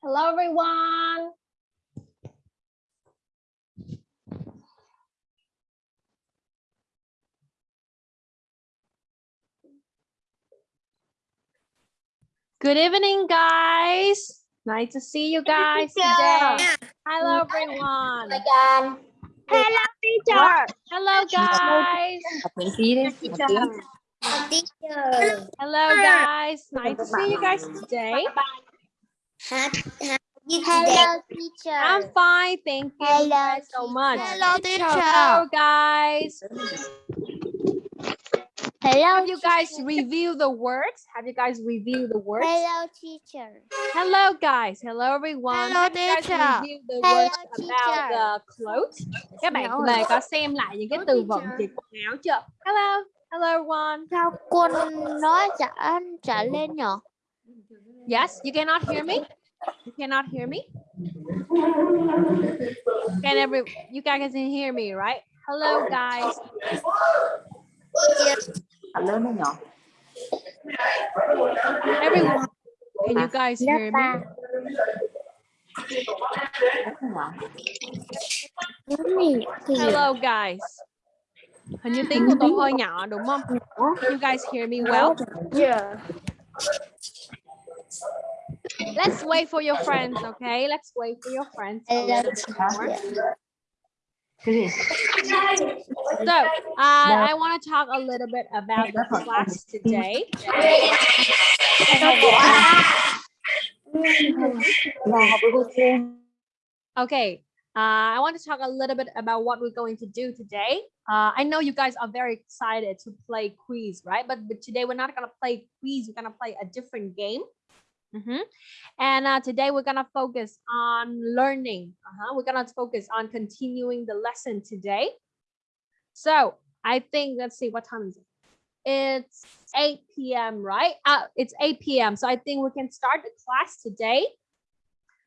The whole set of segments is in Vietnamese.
Hello everyone. Good evening, guys. Nice to see you guys today. Hello, everyone. Hello, teacher. Hello, guys. Học miễn phí đi, một tiếng. Teacher. Hello, guys. Nice to see you guys today. Hello, teacher. I'm fine. Thank you Hello, so much. Hello, Hello, guys. Hello, Have you guys reviewed the words? Have you guys reviewed the words? Hello, teacher. Hello, guys. Hello, everyone. Hello, Have you guys teacher. reviewed the Hello, words about teacher. the clothes? Các bạn về có xem lại những cái Hello, từ vựng teacher. về quần áo chưa? Hello. Hello, everyone. Sao quân nói trả trả lên nhở? Yes, you cannot hear me? You cannot hear me? Can every you guys can hear me, right? Hello, guys. Học lớn hay nhỏ? Everyone. Can you guys hear me? ba. Rất là nhỏ. Hello, guys. Hình như tiếng của tôi hơi nhỏ đúng không? You guys hear me well? Let's wait for your friends, okay? Let's wait for your friends. a Hello, little bit more. Cái gì? So, uh, I want to talk a little bit about the class today. Là học với cô Phương. Okay, uh, I want to talk a little bit about what we're going to do today. Uh, I know you guys are very excited to play quiz, right? But, but today we're not going to play quiz. We're going to play a different game. Mhm. And uh, today we're going to focus on learning. Uh-huh. We're going to focus on continuing the lesson today. So I think, let's see, what time is it? It's 8 p.m., right? Uh, it's 8 p.m. So I think we can start the class today.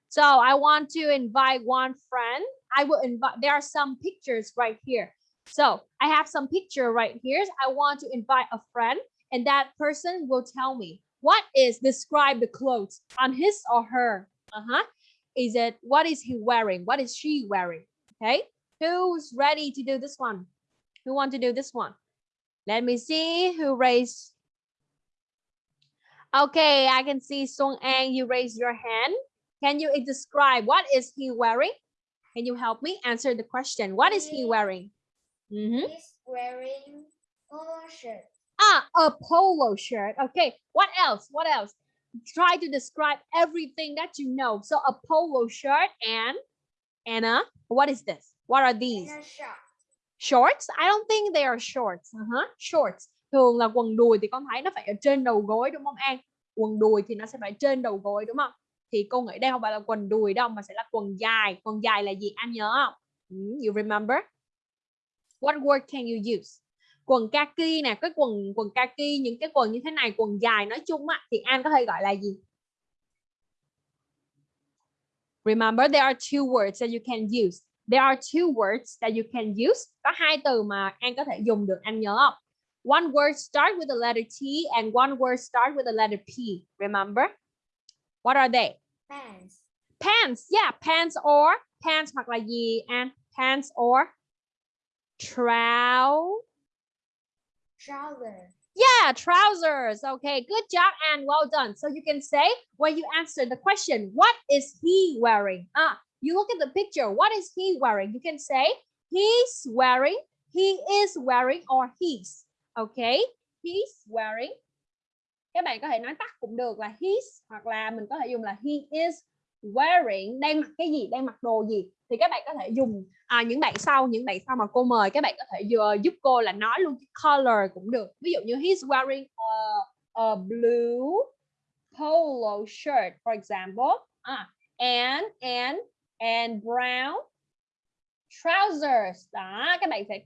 So I want to invite one friend. I will invite, there are some pictures right here. So I have some picture right here. I want to invite a friend and that person will tell me what is describe the clothes on his or her. Uh-huh. Is it, what is he wearing? What is she wearing? Okay. Who's ready to do this one? Who want to do this one? Let me see who raised. Okay, I can see Song An, you raise your hand. Can you describe what is he wearing? Can you help me answer the question? What is he wearing? Mm -hmm. He's wearing polo shirt. Ah, a polo shirt. Okay, what else? What else? Try to describe everything that you know. So a polo shirt and Anna, what is this? What are these? Shorts? I don't think they are shorts. Uh-huh. Shorts. Thường là quần đùi thì con thấy nó phải ở trên đầu gối đúng không An? Quần đùi thì nó sẽ phải trên đầu gối đúng không? Thì cô nghĩ đây không phải là quần đùi đâu mà sẽ là quần dài. Quần dài là gì anh nhớ không? Hmm, you remember? What word can you use? Quần kaki nè, cái quần quần kaki những cái quần như thế này, quần dài nói chung á thì An có thể gọi là gì? Remember there are two words that you can use. There are two words that you can use. Có hai từ mà An có thể dùng được, anh nhớ không? One word start with the letter T and one word start with the letter P. Remember? What are they? Pants. Pants. Yeah, pants or pants hoặc là gì? And pants or trousers. Trouser. Yeah, trousers. Okay, good job and well done. So you can say when you answer the question, what is he wearing? Ah, you look at the picture. What is he wearing? You can say he's wearing, he is wearing, or he's. Okay, he's wearing. Các bạn có thể nói tắt cũng được là he's hoặc là mình có thể dùng là he is wearing. Đang mặc cái gì? Đang mặc đồ gì? Thì các bạn có thể dùng à, những bạn sau những bạn sau mà cô mời các bạn có thể vừa giúp cô là nói luôn cái color cũng được ví dụ như he's wearing a, a blue polo shirt for example à, and and and brown trousers đó các bạn sẽ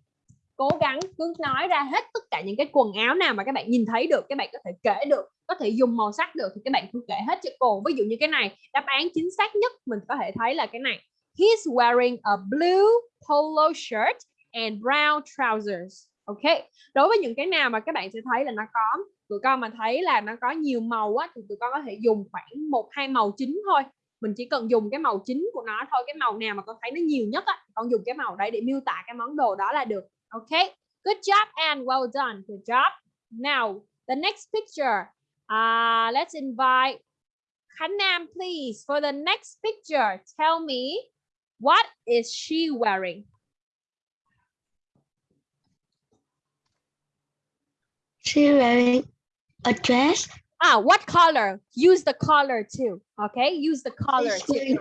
cố gắng cứ nói ra hết tất cả những cái quần áo nào mà các bạn nhìn thấy được, các bạn có thể kể được, có thể dùng màu sắc được thì các bạn cứ kể hết cho cô ví dụ như cái này, đáp án chính xác nhất mình có thể thấy là cái này He's wearing a blue polo shirt and brown trousers. Ok. Đối với những cái nào mà các bạn sẽ thấy là nó có, tụi con mà thấy là nó có nhiều màu á, thì tụi con có thể dùng khoảng một, hai màu chính thôi. mình chỉ cần dùng cái màu chính của nó thôi, cái màu nào mà con thấy nó nhiều nhất á con dùng cái màu đấy để miêu tả cái món đồ đó là được ok good job and well done good job now the next picture uh, let's invite Khánh Nam please for the next picture tell me what is she wearing She wearing a dress. ah what color use the color too okay use the color too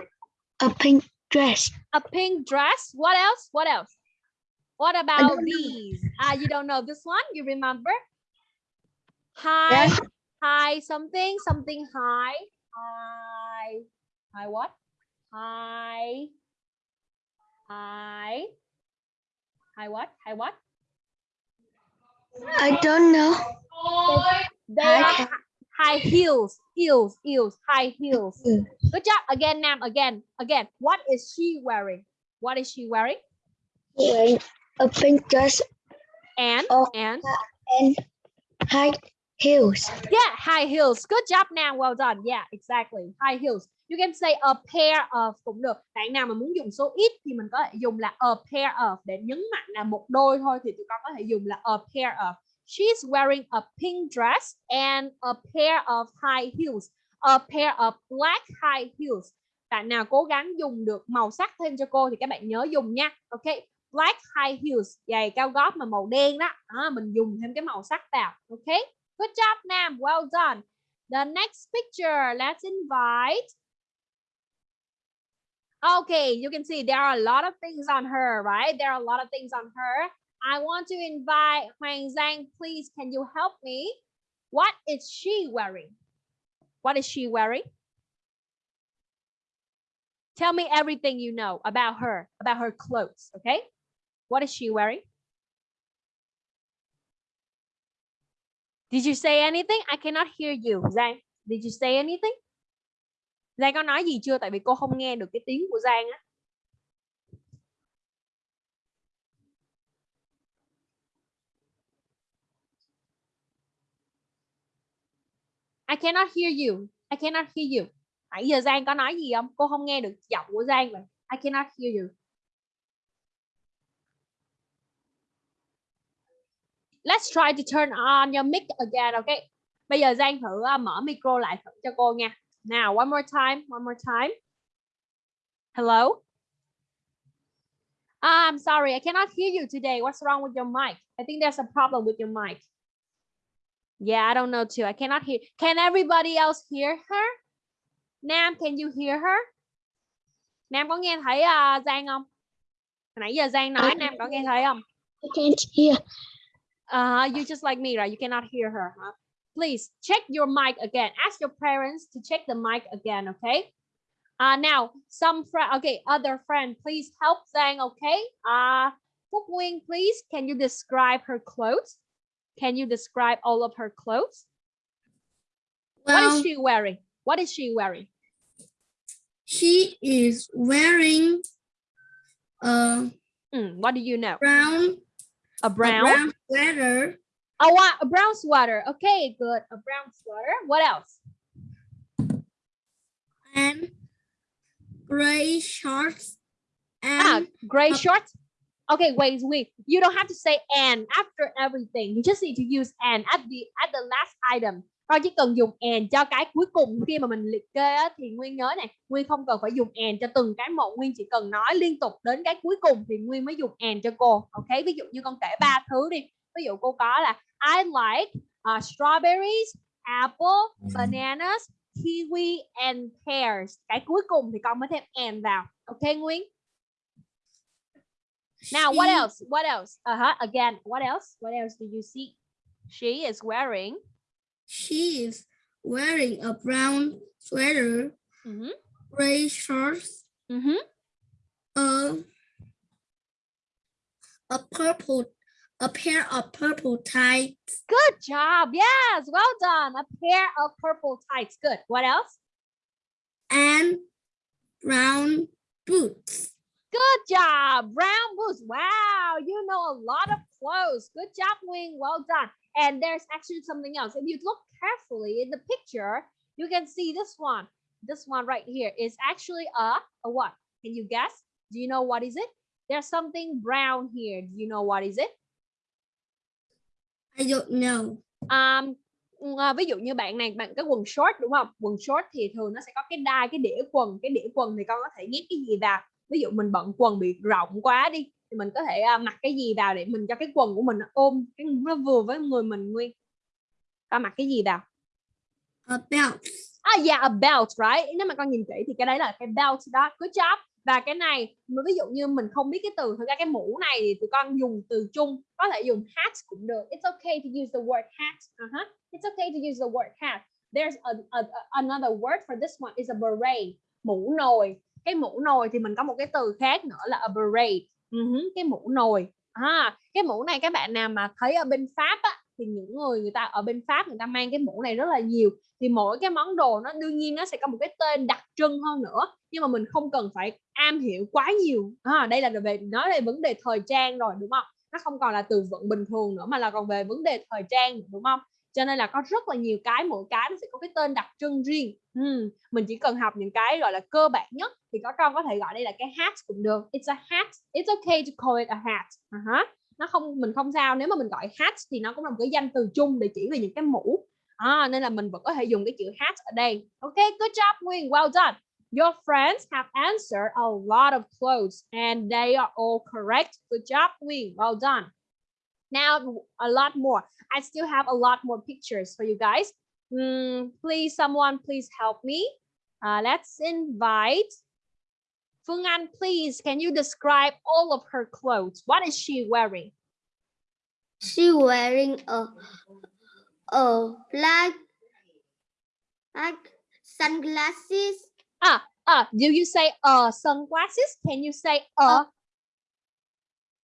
a pink dress. a pink dress. What else? What else? What about these? Ah, you don't know this one? You remember? Hi, Yes. hi, something, something high. Hi, hi, what? Hi, hi, hi, what? Hi, what? I don't know. They are high heels, heels, heels, high heels. Mm. Good job. Again, Nam. Again, again. What is she wearing? What is she wearing? She wearing a pink dress And Oh. and and high heels. Yeah, high heels. Good job Nam. Well done. Yeah, exactly. High heels. You can say a pair of cũng được. Bạn nào mà muốn dùng số ít thì mình có thể dùng là a pair of để nhấn mạnh là một đôi thôi thì tụi con có thể dùng là a pair of. She's wearing a pink dress and a pair of high heels. A pair of black high heels. Bạn nào cố gắng dùng được màu sắc thêm cho cô thì các bạn nhớ dùng nha. Ok. Black high heels, giày cao gót mà màu đen đó. à, mình dùng thêm cái màu sắc vào. Ok. Good job, Nam. Well done. The next picture, let's invite. Okay, you can see there are a lot of things on her, right? There are a lot of things on her. I want to invite Huang Zhang. Please, can you help me? What is she wearing? What is she wearing? Tell me everything you know about her, about her clothes, okay? What is she wearing? Did you say anything? I cannot hear you. Giang, did you say anything? Giang có nói gì chưa? Tại vì cô không nghe được cái tiếng của Giang á. I cannot hear you. I cannot hear you. Nãy giờ Giang có nói gì không? Cô không nghe được giọng của Giang vậy. I cannot hear you. Let's try to turn on your mic again, okay? Bây giờ Giang thử uh, mở micro lại thử cho cô nha. Now, one more time, one more time. Hello? Ah, I'm sorry, I cannot hear you today. What's wrong with your mic? I think there's a problem with your mic. Yeah, I don't know too. I cannot hear. Can everybody else hear her? Nam, can you hear her? Nam có nghe thấy uh, Giang không? Nãy giờ Giang nói Nam có nghe thấy không? I can't hear. Uh, you just like me, right? You cannot hear her, huh? Please check your mic again. Ask your parents to check the mic again, okay? Uh, now, some friend, okay, other friend, please help Zhang, okay? Uh, Phúc Nguyên, please, can you describe her clothes? Can you describe all of her clothes? what Well, is she wearing? What is she wearing? she is wearing a Hmm, what do you know? brown, A a brown? brown sweater, wow, a brown sweater. Okay, good. A brown sweater. What else? and gray shorts Ah, and gray Uh, shorts. Okay, wait, wait. You don't have to say and after everything. You just need to use and at the at the last item. Con chỉ cần dùng and cho cái cuối cùng khi mà mình liệt kê á, thì Nguyên nhớ này, Nguyên không cần phải dùng and cho từng cái một, Nguyên chỉ cần nói liên tục đến cái cuối cùng thì Nguyên mới dùng and cho cô. Ok, ví dụ như con kể ba thứ đi. Ví dụ cô có là I like uh, strawberries, apple, bananas, kiwi and pears. Cái cuối cùng thì con mới thêm and vào. Ok Nguyên? Now, what else? What else? Uh-huh. Again, what else? What else do you see? She is wearing. She is wearing a brown sweater, Mhm, gray shorts, mhm. a a purple, a pair of purple tights, Good job. Yes, well done. A pair of purple tights. Good. What else? and brown boots. Good job. Brown boots. Wow, you know a lot of clothes. Good job, Wing. Well done. And there's actually something else. If you look carefully in the picture, you can see this one. this one right here is actually a a what? Can you guess? Do you know what is it? There's something brown here. Do you know what is it? I don't know. Um, à, ví dụ như bạn này bạn cái quần short đúng không? Quần short thì thường nó sẽ có cái đai cái đĩa quần, cái đĩa quần thì con có thể nhét cái gì vào. Ví dụ mình bận quần bị rộng quá đi thì mình có thể à, mặc cái gì vào để mình cho cái quần của mình nó ôm cái nó vừa với người mình nguyên. Con mặc cái gì vào? A belt. Ah yeah, a belt, right? Nếu mà con nhìn kỹ thì cái đấy là cái belt đó. Good job. Và cái này, ví dụ như mình không biết cái từ, thực ra cái mũ này thì tụi con dùng từ chung, có thể dùng hat cũng được. It's okay to use the word hat. Uh-huh. It's okay to use the word hat. There's a, a, a- another word for this one is a beret. Mũ nồi. Cái mũ nồi thì mình có một cái từ khác nữa là a beret. Uh-huh, Cái mũ nồi. À, cái mũ này các bạn nào mà thấy ở bên Pháp á, thì những người người ta ở bên Pháp người ta mang cái mũ này rất là nhiều. Thì mỗi cái món đồ nó đương nhiên nó sẽ có một cái tên đặc trưng hơn nữa nhưng mà mình không cần phải am hiểu quá nhiều. À, đây là về nói về vấn đề thời trang rồi đúng không? Nó không còn là từ vựng bình thường nữa mà là còn về vấn đề thời trang đúng không? Cho nên là có rất là nhiều cái mỗi cái nó sẽ có cái tên đặc trưng riêng. Ừm, mình chỉ cần học những cái gọi là cơ bản nhất thì có con có thể gọi đây là cái hat cũng được. It's a hat. It's okay to call it a hat. Uh-huh. nó không mình không sao. Nếu mà mình gọi hat thì nó cũng là một cái danh từ chung để chỉ về những cái mũ à, nên là mình vẫn có thể dùng cái chữ hat ở đây. Ok good job Nguyên. Well done. Your friends have answered a lot of clothes and they are all correct. Good job Nguyên. Well done. Now a lot more I still have a lot more pictures for you guys Hmm, please someone please help me uh, let's invite Phương Anh please can you describe all of her clothes what is she wearing She wearing a a black black sunglasses. Ah uh, do you say uh sunglasses? Can you say uh? A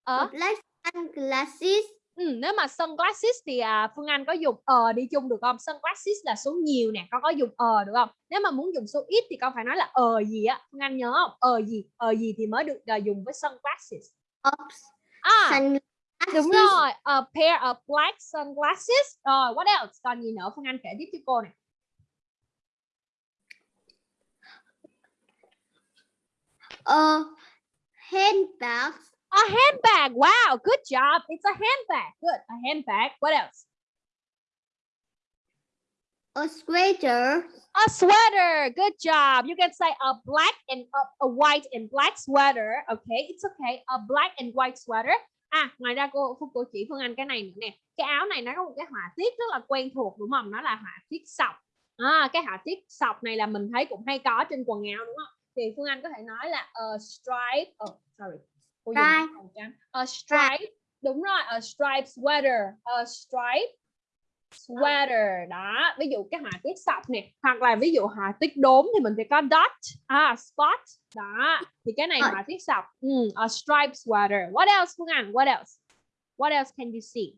Uh, black sunglasses. ừ, nếu mà sunglasses thì à, Phương Anh có dùng ờ đi chung được không? Sunglasses là số nhiều nè, con có dùng ờ được không? Nếu mà muốn dùng số ít thì con phải nói là ờ gì á, Phương Anh nhớ không? Ờ gì, ờ gì thì mới được à, dùng với sunglasses. Of À, sunglasses. đúng rồi, a pair of black sunglasses. Rồi, what else? Còn gì nữa? Phương Anh kể tiếp cho cô này. A handbag. A handbag. Wow, good job. It's a handbag. Good, a handbag. What else? A sweater. A sweater. Good job. You can say a black and a, a white and black sweater. Okay, it's okay. A black and white sweater. À, ngoài ra cô cô, cô chỉ Phương Anh cái này nữa nè. Cái áo này nó có một cái họa tiết rất là quen thuộc đúng không? Nó là họa tiết sọc. À, cái họa tiết sọc này là mình thấy cũng hay có trên quần áo đúng không? Thì Phương Anh có thể nói là a stripe. Oh, sorry. Cô dùng. A stripe. Đúng rồi, a stripe sweater. A stripe sweater. Đó ví dụ cái họa tiết sọc nè hoặc là ví dụ họa tiết đốm thì mình sẽ có dot à spot. Đó thì cái này Rồi. họa tiết sọc. Ừ, a striped sweater. What else Phương Anh? What else? What else can you see?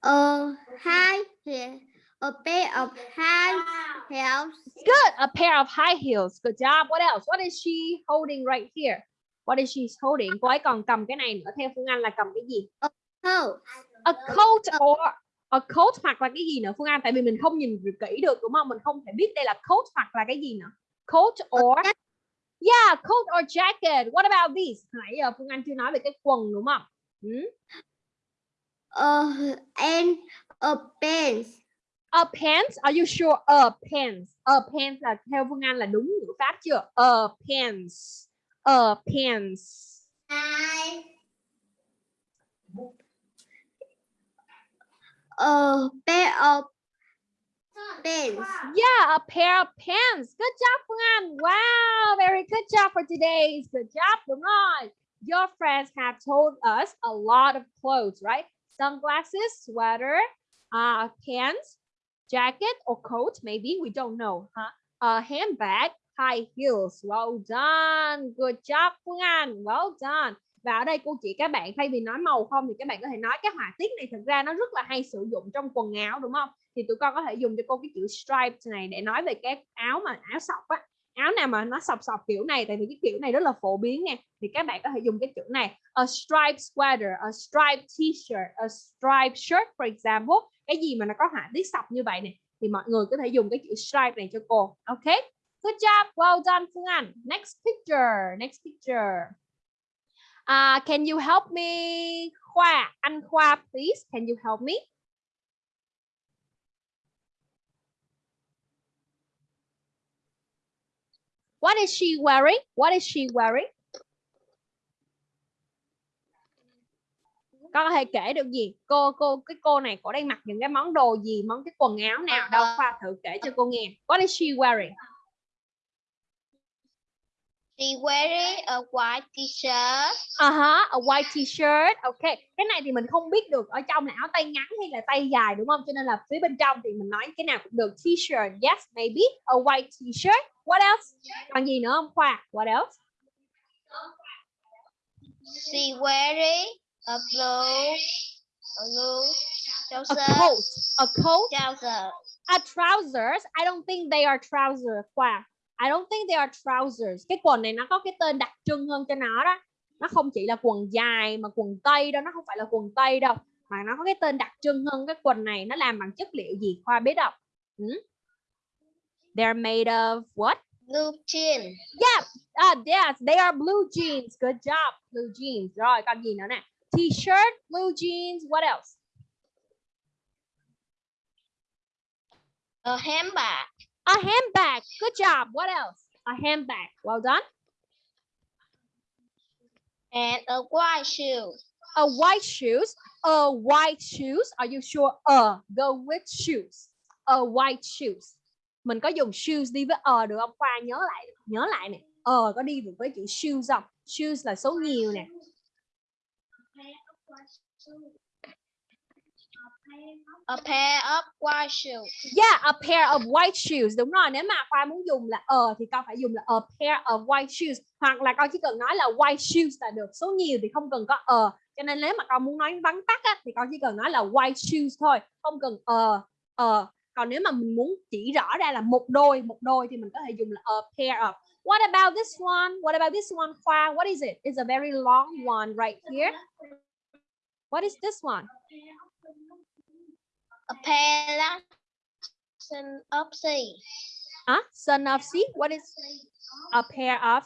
A high heel. A pair of high heels. good. A pair of high heels. Good job. What else? What is she holding right here what is she holding cô ấy còn cầm cái này nữa theo Phương Anh là cầm cái gì? Coat. a coat or a coat hoặc là cái gì nữa? Phương Anh tại vì mình không nhìn kỹ được đúng không? Mình không thể biết đây là coat hoặc là cái gì nữa. Coat or yeah coat or jacket. What about these nãy giờ Phương Anh chưa nói về cái quần đúng không? Ừ? A and a pants. a pants? Are you sure? A pants. A pants là theo Phương Anh là đúng ngữ pháp chưa? A pants a pants A pair of pants. Yeah, a pair of pants. Good job, Phương Anh. Wow, very good job for today. Good job, rồi. Your friends have told us a lot of clothes, right? Sunglasses, sweater, uh, pants, jacket or coat, maybe. We don't know, huh? A handbag, high heels. Well done. Good job, Phương Anh. Well done. Và ở đây cô chỉ các bạn thay vì nói màu không thì các bạn có thể nói cái họa tiết này thực ra nó rất là hay sử dụng trong quần áo đúng không? thì tụi con có thể dùng cho cô cái chữ stripes này để nói về cái áo mà áo sọc á áo nào mà nó sọc sọc kiểu này tại vì cái kiểu này rất là phổ biến nha. thì các bạn có thể dùng cái chữ này a striped sweater a striped t-shirt a striped shirt for example cái gì mà nó có họa tiết sọc như vậy nè thì mọi người có thể dùng cái chữ stripe này cho cô ok good job well done Phương Anh next picture next picture uh, can you help me Khoa anh Khoa please can you help me What is she wearing? What is she wearing? Con có thể kể được gì? Cô cô cái cô này cô đang mặc những cái món đồ gì, món cái quần áo nào đâu? Khoa thử kể cho cô nghe. What is she wearing? She wearing a white t-shirt. Uh -huh, a white t-shirt. Ok. Cái này thì mình không biết được ở trong là áo tay ngắn hay là tay dài đúng không? Cho nên là phía bên trong thì mình nói cái nào cũng được. T-shirt. Yes, maybe. A white t-shirt. What else? Còn gì nữa không Khoa? What else? She wearing a blue, a blue A trouser. coat. A coat. Trouser. A trousers. I don't think they are trousers. Khoa. I don't think they are trousers. Cái quần này nó có cái tên đặc trưng hơn cho nó đó. Nó không chỉ là quần dài mà quần tây đâu, nó không phải là quần tây đâu, mà nó có cái tên đặc trưng hơn cái quần này nó làm bằng chất liệu gì Khoa biết không? Hmm? They're made of what? Blue jean. Yeah, uh, yes, they are blue jeans. Good job, blue jeans. Rồi, còn gì nữa nè? T-shirt, blue jeans. What else? A handbag. A handbag. Good job. What else? A handbag. Well done. And a white shoe. A white shoes. A white shoes. Are you sure? A. Go with shoes. A white shoes. Mình có dùng shoes đi với ờ được không? Khoa nhớ lại, nhớ lại nè. Ờ có đi được với chữ shoes không? Shoes là số nhiều nè. A pair of white shoes. Yeah, a pair of white shoes. Đúng rồi, nếu mà Khoa muốn dùng là ờ thì con phải dùng là a pair of white shoes hoặc là con chỉ cần nói là white shoes là được. Số nhiều thì không cần có ờ. Cho nên nếu mà con muốn nói vắn tắt á, thì con chỉ cần nói là white shoes thôi, không cần ờ ờ. Còn nếu mà mình muốn chỉ rõ ra là một đôi, một đôi thì mình có thể dùng là a pair of. What about this one? What about this one, Khoa? What is it? It's a very long one right here. What is this one? A pair of son of sea. Huh? Son of sea? What is a pair of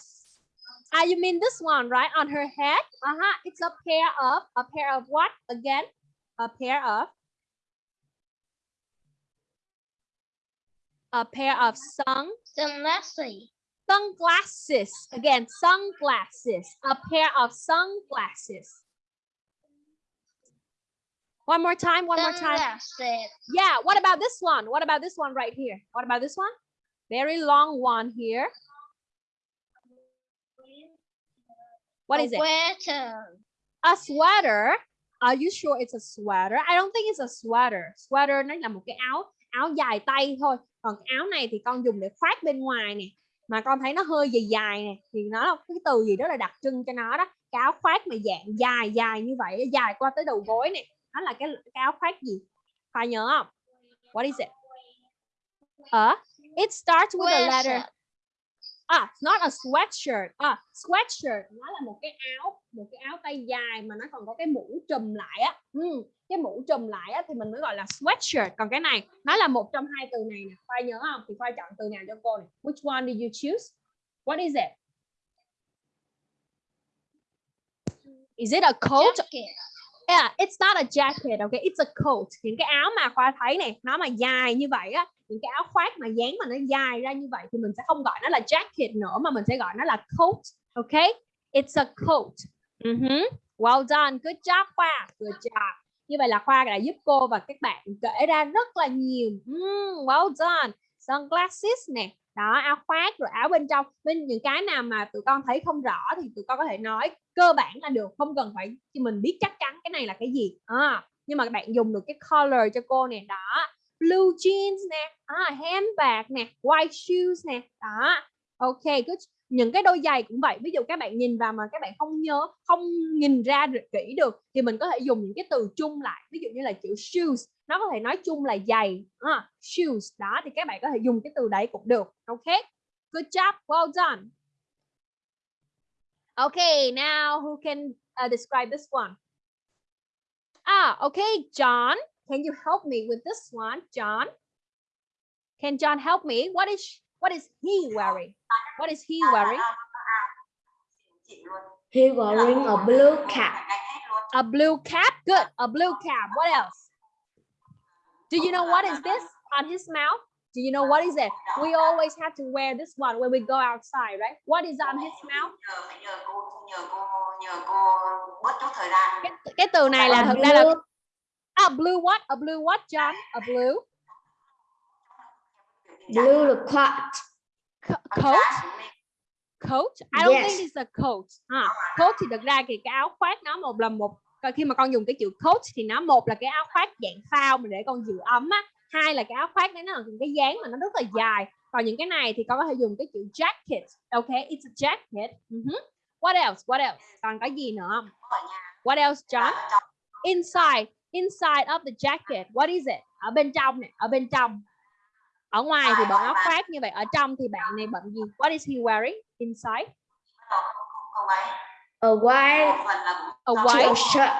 ah you mean this one right? On her head? Uh-huh. It's a pair of a pair of what? Again? A pair of? A pair of sun Sunglasses. sunglasses. Again sunglasses. A pair of sunglasses one more time one more time. yeah what about this one? What about this one right here? What about this one? Very long one here. What is it? Sweater. a sweater. Are you sure it's a sweater? I don't think it's a sweater. Sweater nó là một cái áo áo dài tay thôi. Còn áo này thì con dùng để khoác bên ngoài nè. Mà con thấy nó hơi dài dài nè thì nó là cái từ gì đó là đặc trưng cho nó đó. Cái áo khoác mà dạng dài dài như vậy dài qua tới đầu gối nè nó là cái, cái áo khoác gì? Phải nhớ không? What is it? Uh, it starts with a letter. À it's not a sweatshirt. À sweatshirt nó là một cái áo một cái áo tay dài mà nó còn có cái mũ trùm lại á. Ừ, cái mũ trùm lại á thì mình mới gọi là sweatshirt. Còn cái này nó là một trong hai từ này nè. Khoai nhớ không? Thì khoai chọn từ nào cho cô này which one did you choose? What is it? Is it a coat? Jacket. Yeah, it's not a jacket, okay? It's a coat. Những cái áo mà Khoa thấy này, nó mà dài như vậy á, những cái áo khoác mà dáng mà nó dài ra như vậy thì mình sẽ không gọi nó là jacket nữa mà mình sẽ gọi nó là coat, okay? It's a coat. Mhm. Well done, good job Khoa, good job. Như vậy là Khoa đã giúp cô và các bạn kể ra rất là nhiều. Mm, well done. Sunglasses nè, đó áo khoác rồi áo bên trong bên những cái nào mà tụi con thấy không rõ thì tụi con có thể nói cơ bản là được không cần phải cho mình biết chắc chắn cái này là cái gì. À, nhưng mà các bạn dùng được cái color cho cô nè đó. Blue jeans nè à, handbag nè white shoes nè đó. Ok good những cái đôi giày cũng vậy. Ví dụ các bạn nhìn vào mà các bạn không nhớ không nhìn ra kỹ được thì mình có thể dùng những cái từ chung lại. Ví dụ như là chữ shoes nó có thể nói chung là giày à, shoes. Đó thì các bạn có thể dùng cái từ đấy cũng được. Ok. Good job well done. Okay now who can uh, describe this one ah okay John can you help me with this one John Can John help me? What is what is he wearing? What is he wearing? He wearing a blue cap. A blue cap. Good. A blue cap. What else? Do you know what is this on his mouth? Do you know what is it? We always have to wear this one when we go outside, right? What is on his mouth? nhờ phải nhờ cô nhờ cô nhờ cô bớt chút thời gian Cái, cái từ này là A thực ra là blue, a blue what? A blue what, John? A blue blue the coat. co- coat. coat I don't think Yes. it's a coat ha coat thì thực ra thì cái áo khoác nó một là một khi mà con dùng cái chữ coat thì nó một là cái áo khoác dạng phao mà để con giữ ấm á hai là cái áo khoác đấy nó là cái dáng mà nó rất là dài còn những cái này thì con có thể dùng cái chữ jacket ok it's a jacket Mhm. what else what else còn có gì nữa không what else John inside inside of the jacket what is it ở bên trong nè ở bên trong ở ngoài thì bận áo khoác như vậy ở trong thì bạn này bận gì what is he wearing inside A white a white shirt.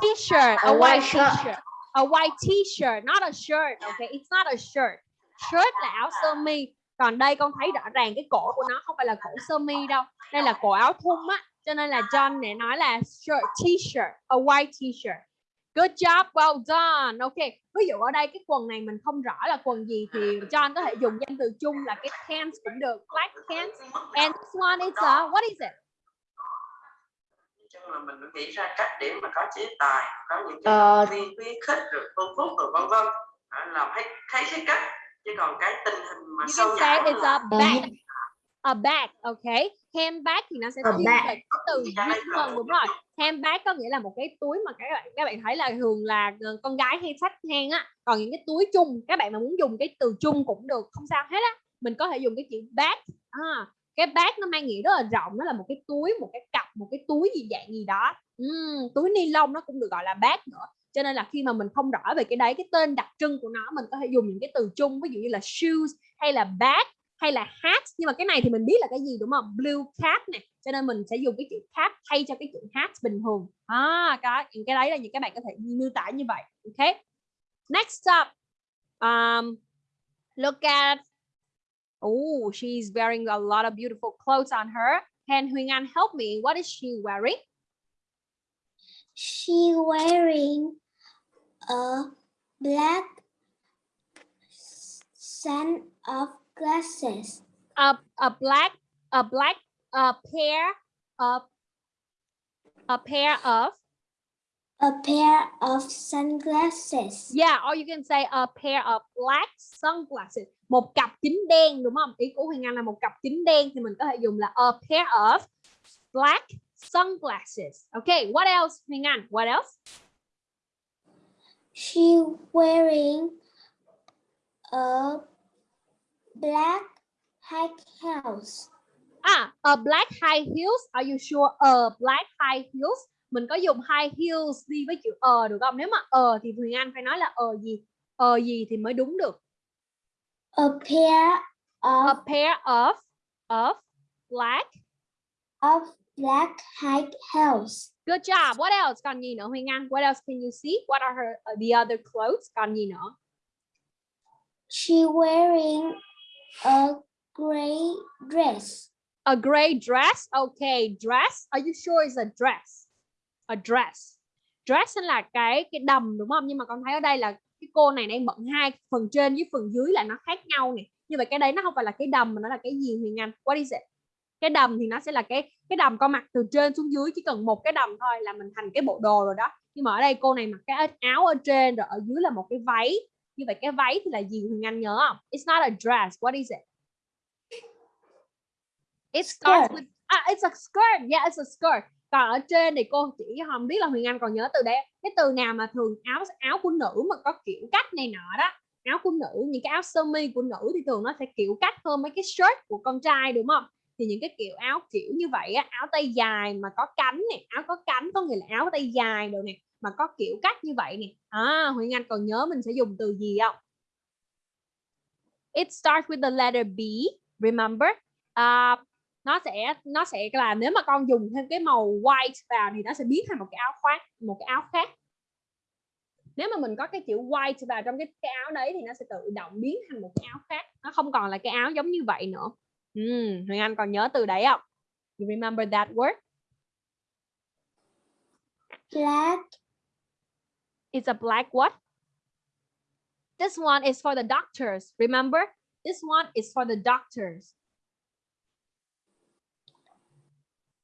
t-shirt a white white shirt. t-shirt a white t-shirt, not a shirt okay it's not a shirt. Shirt là áo sơ mi. Còn đây con thấy rõ ràng cái cổ của nó không phải là cổ sơ mi đâu. Đây là cổ áo thun á. Cho nên là John này nói là shirt, t-shirt, a white t-shirt. Good job, well done. Okay ví dụ ở đây cái quần này mình không rõ là quần gì thì John có thể dùng danh từ chung là cái pants cũng được. Black pants and this one is a, what is it? Là mình phải nghĩ ra cách để mà có chế tài có những cái Ờ. khuyến khích rồi tôn phúc rồi vân vân. Làm thấy thấy cái cách. Chứ còn cái tình hình mà you sâu can say nhãn it's là a bag a bag okay. Handbag thì nó sẽ bag. về cái từ một đúng rồi. handbag có nghĩa là một cái túi mà các bạn các bạn thấy là thường là ờ, con gái hay xách hang á. Còn những cái túi chung các bạn mà muốn dùng cái từ chung cũng được không sao hết á. Mình có thể dùng cái chữ bag à, cái bag nó mang nghĩa rất là rộng nó là một cái túi một cái cặp một cái túi gì dạng gì đó. Uhm, túi ni lông nó cũng được gọi là bag nữa. Cho nên là khi mà mình không rõ về cái đấy cái tên đặc trưng của nó mình có thể dùng những cái từ chung ví dụ như là shoes hay là bag hay là hat. Nhưng mà cái này thì mình biết là cái gì đúng không? Blue cap này cho nên mình sẽ dùng cái chữ cap thay cho cái chữ hat bình thường. À cái những cái đấy là những cái bạn có thể miêu tả như vậy. Ok. Next up um look at oh she's wearing a lot of beautiful clothes on her can Huỳnh Anh help me what is she wearing She wearing a black set of glasses. a a black a black a pair of a pair of A pair of sunglasses. Yeah, or you can say a pair of black sunglasses. Một cặp kính đen đúng không? Ý của Huyền Anh là một cặp kính đen thì mình có thể dùng là a pair of black sunglasses. Okay, what else Huyền Anh? What else? She wearing a black high house. À, a black high heels. Are you sure? A black high heels. Mình có dùng high heels đi với chữ ờ được không? Nếu mà ờ thì Huyền Anh phải nói là ờ gì? Ờ gì thì mới đúng được. A pair A of, pair of of black of black high heels. Good job. What else? Còn gì nữa Huyền Anh? What else can you see? What are her uh, the other clothes? Còn gì nữa? She wearing a gray dress. A gray dress. Okay, dress. Are you sure it's a dress? A dress. Dress là cái cái đầm đúng không? Nhưng mà con thấy ở đây là cái cô này đang bận hai phần trên với phần dưới là nó khác nhau nè. Như vậy cái đấy nó không phải là cái đầm mà nó là cái gì Huyền Anh? What is it? Cái đầm thì nó sẽ là cái cái đầm con mặc từ trên xuống dưới chỉ cần một cái đầm thôi là mình thành cái bộ đồ rồi đó. Nhưng mà ở đây cô này mặc cái áo ở trên rồi ở dưới là một cái váy. Như vậy cái váy thì là gì Huyền Anh nhớ không? It's not a dress. What is it? It starts with ah, it's a skirt. Yeah, it's a skirt. Còn ở trên thì cô chỉ không biết là Huyền Anh còn nhớ từ đấy. Cái từ nào mà thường áo áo của nữ mà có kiểu cách này nọ đó. Áo của nữ, những cái áo sơ mi của nữ thì thường nó sẽ kiểu cách hơn mấy cái shirt của con trai đúng không? Thì những cái kiểu áo kiểu như vậy á, áo tay dài mà có cánh này áo có cánh có nghĩa là áo tay dài rồi nè, mà có kiểu cách như vậy nè. À, Huyền Anh còn nhớ mình sẽ dùng từ gì không? It starts with the letter B, remember? uh, nó sẽ nó sẽ là nếu mà con dùng thêm cái màu white vào thì nó sẽ biến thành một cái áo khoác một cái áo khác nếu mà mình có cái chữ white vào trong cái cái áo đấy thì nó sẽ tự động biến thành một cái áo khác nó không còn là cái áo giống như vậy nữa Huyền Anh còn nhớ từ đấy không you remember that word black It's a black what? This one is for the doctors. Remember? This one is for the doctors.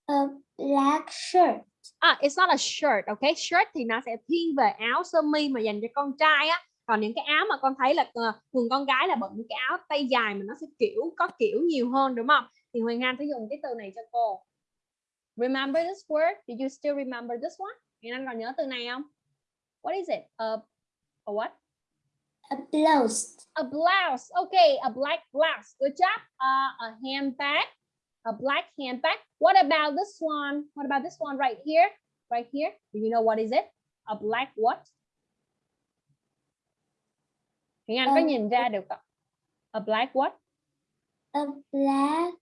A black shirt Ah, it's not a shirt, okay? Shirt thì nó sẽ thiên về áo sơ mi mà dành cho con trai á. Còn những cái áo mà con thấy là ờ, thường con gái là bận những cái áo tay dài mà nó sẽ kiểu có kiểu nhiều hơn đúng không? Thì Huyền Anh sẽ dùng cái từ này cho cô. Remember this word? Did you still remember this one? Huyền Anh còn nhớ từ này không? What is it? A, a what? a blouse a blouse. Okay, a black blouse. Good job. Uh, a handbag, a black handbag. What about this one? What about this one right here? Right here. Do you know what is it? A black what? Huyền Anh có Um, nhìn ra được không? A black what? a black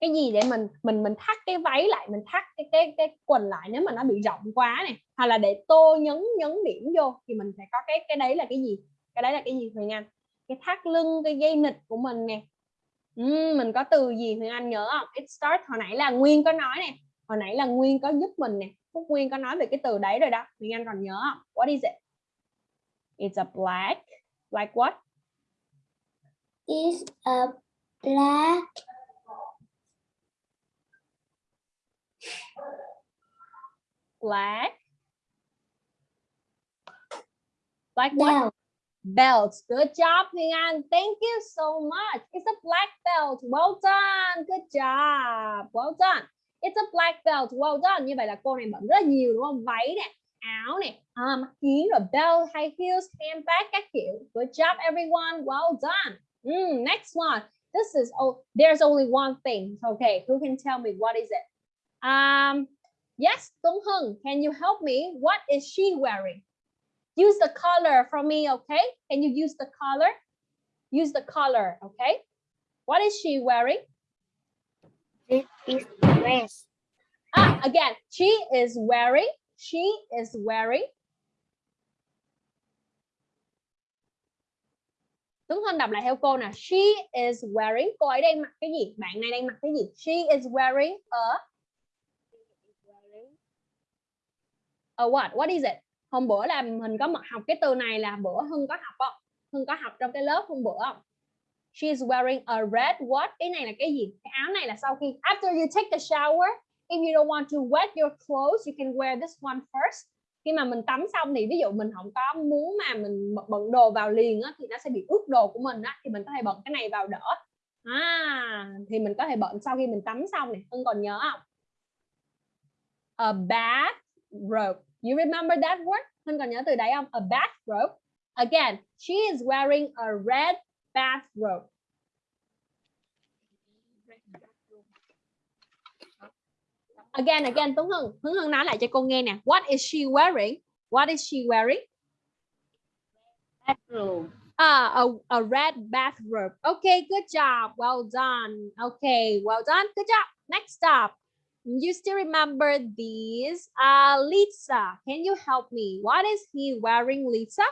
Cái gì để mình mình mình thắt cái váy lại, mình thắt cái cái cái quần lại nếu mà nó bị rộng quá này, hoặc là để tô nhấn nhấn điểm vô thì mình phải có cái cái đấy là cái gì? Cái đấy là cái gì Huyền Anh? Cái thắt lưng, cái dây nịt của mình nè. Ừm, mình có từ gì Huyền Anh nhớ không? It start hồi nãy là Nguyên có nói nè. Hồi nãy là Nguyên có giúp mình nè. Phúc Nguyên có nói về cái từ đấy rồi đó. Huyền Anh còn nhớ không? What is it? It's a black. Black what? is a black Black. Black what? Belt. Good job, Huyền Anh. Thank you so much. It's a black belt. Well done. Good job. Well done. It's a black belt. Well done. Như vậy là cô này bận rất là nhiều đúng không? Váy nè, áo nè, um, kiến rồi belt, high heels, handbag các kiểu. Good job everyone. Well done. Mm, next one. This is oh, there's only one thing. Okay, who can tell me what is it? Um, yes, Tuấn Hưng, can you help me? What is she wearing? Use the color for me, okay? Can you use the color? Use the color, okay? What is she wearing? This is dress. Ah, again, she is wearing, she is wearing. Tuấn Hân đọc lại theo cô nè. She is wearing. Cô ấy đang mặc cái gì? Bạn này đang mặc cái gì? She is wearing a a what? What is it? Hôm bữa là mình có học cái từ này là bữa Hưng có học không? Hưng có học trong cái lớp hôm bữa không? she's wearing a red what? Cái này là cái gì? Cái áo này là sau khi after you take the shower, if you don't want to wet your clothes, you can wear this one first. Khi mà mình tắm xong thì ví dụ mình không có muốn mà mình bận- bận đồ vào liền á, thì nó sẽ bị ướt đồ của mình á, thì mình có thể bận cái này vào đỡ. À, thì mình có thể bận sau khi mình tắm xong này. Hưng còn nhớ không? A bath robe. You remember that word? Hưng còn nhớ từ đấy không? A bath robe. Again, she is wearing a red bathrobe. Again, again, Tuấn Hưng. Tuấn Hưng nói lại cho cô nghe nè. What is she wearing? What is she wearing? bathroom Ah, a, a red bathrobe. Okay, good job. Well done. Okay, well done. Good job. Next up. You still remember these? Uh, Lisa, can you help me? What is he wearing, Lisa?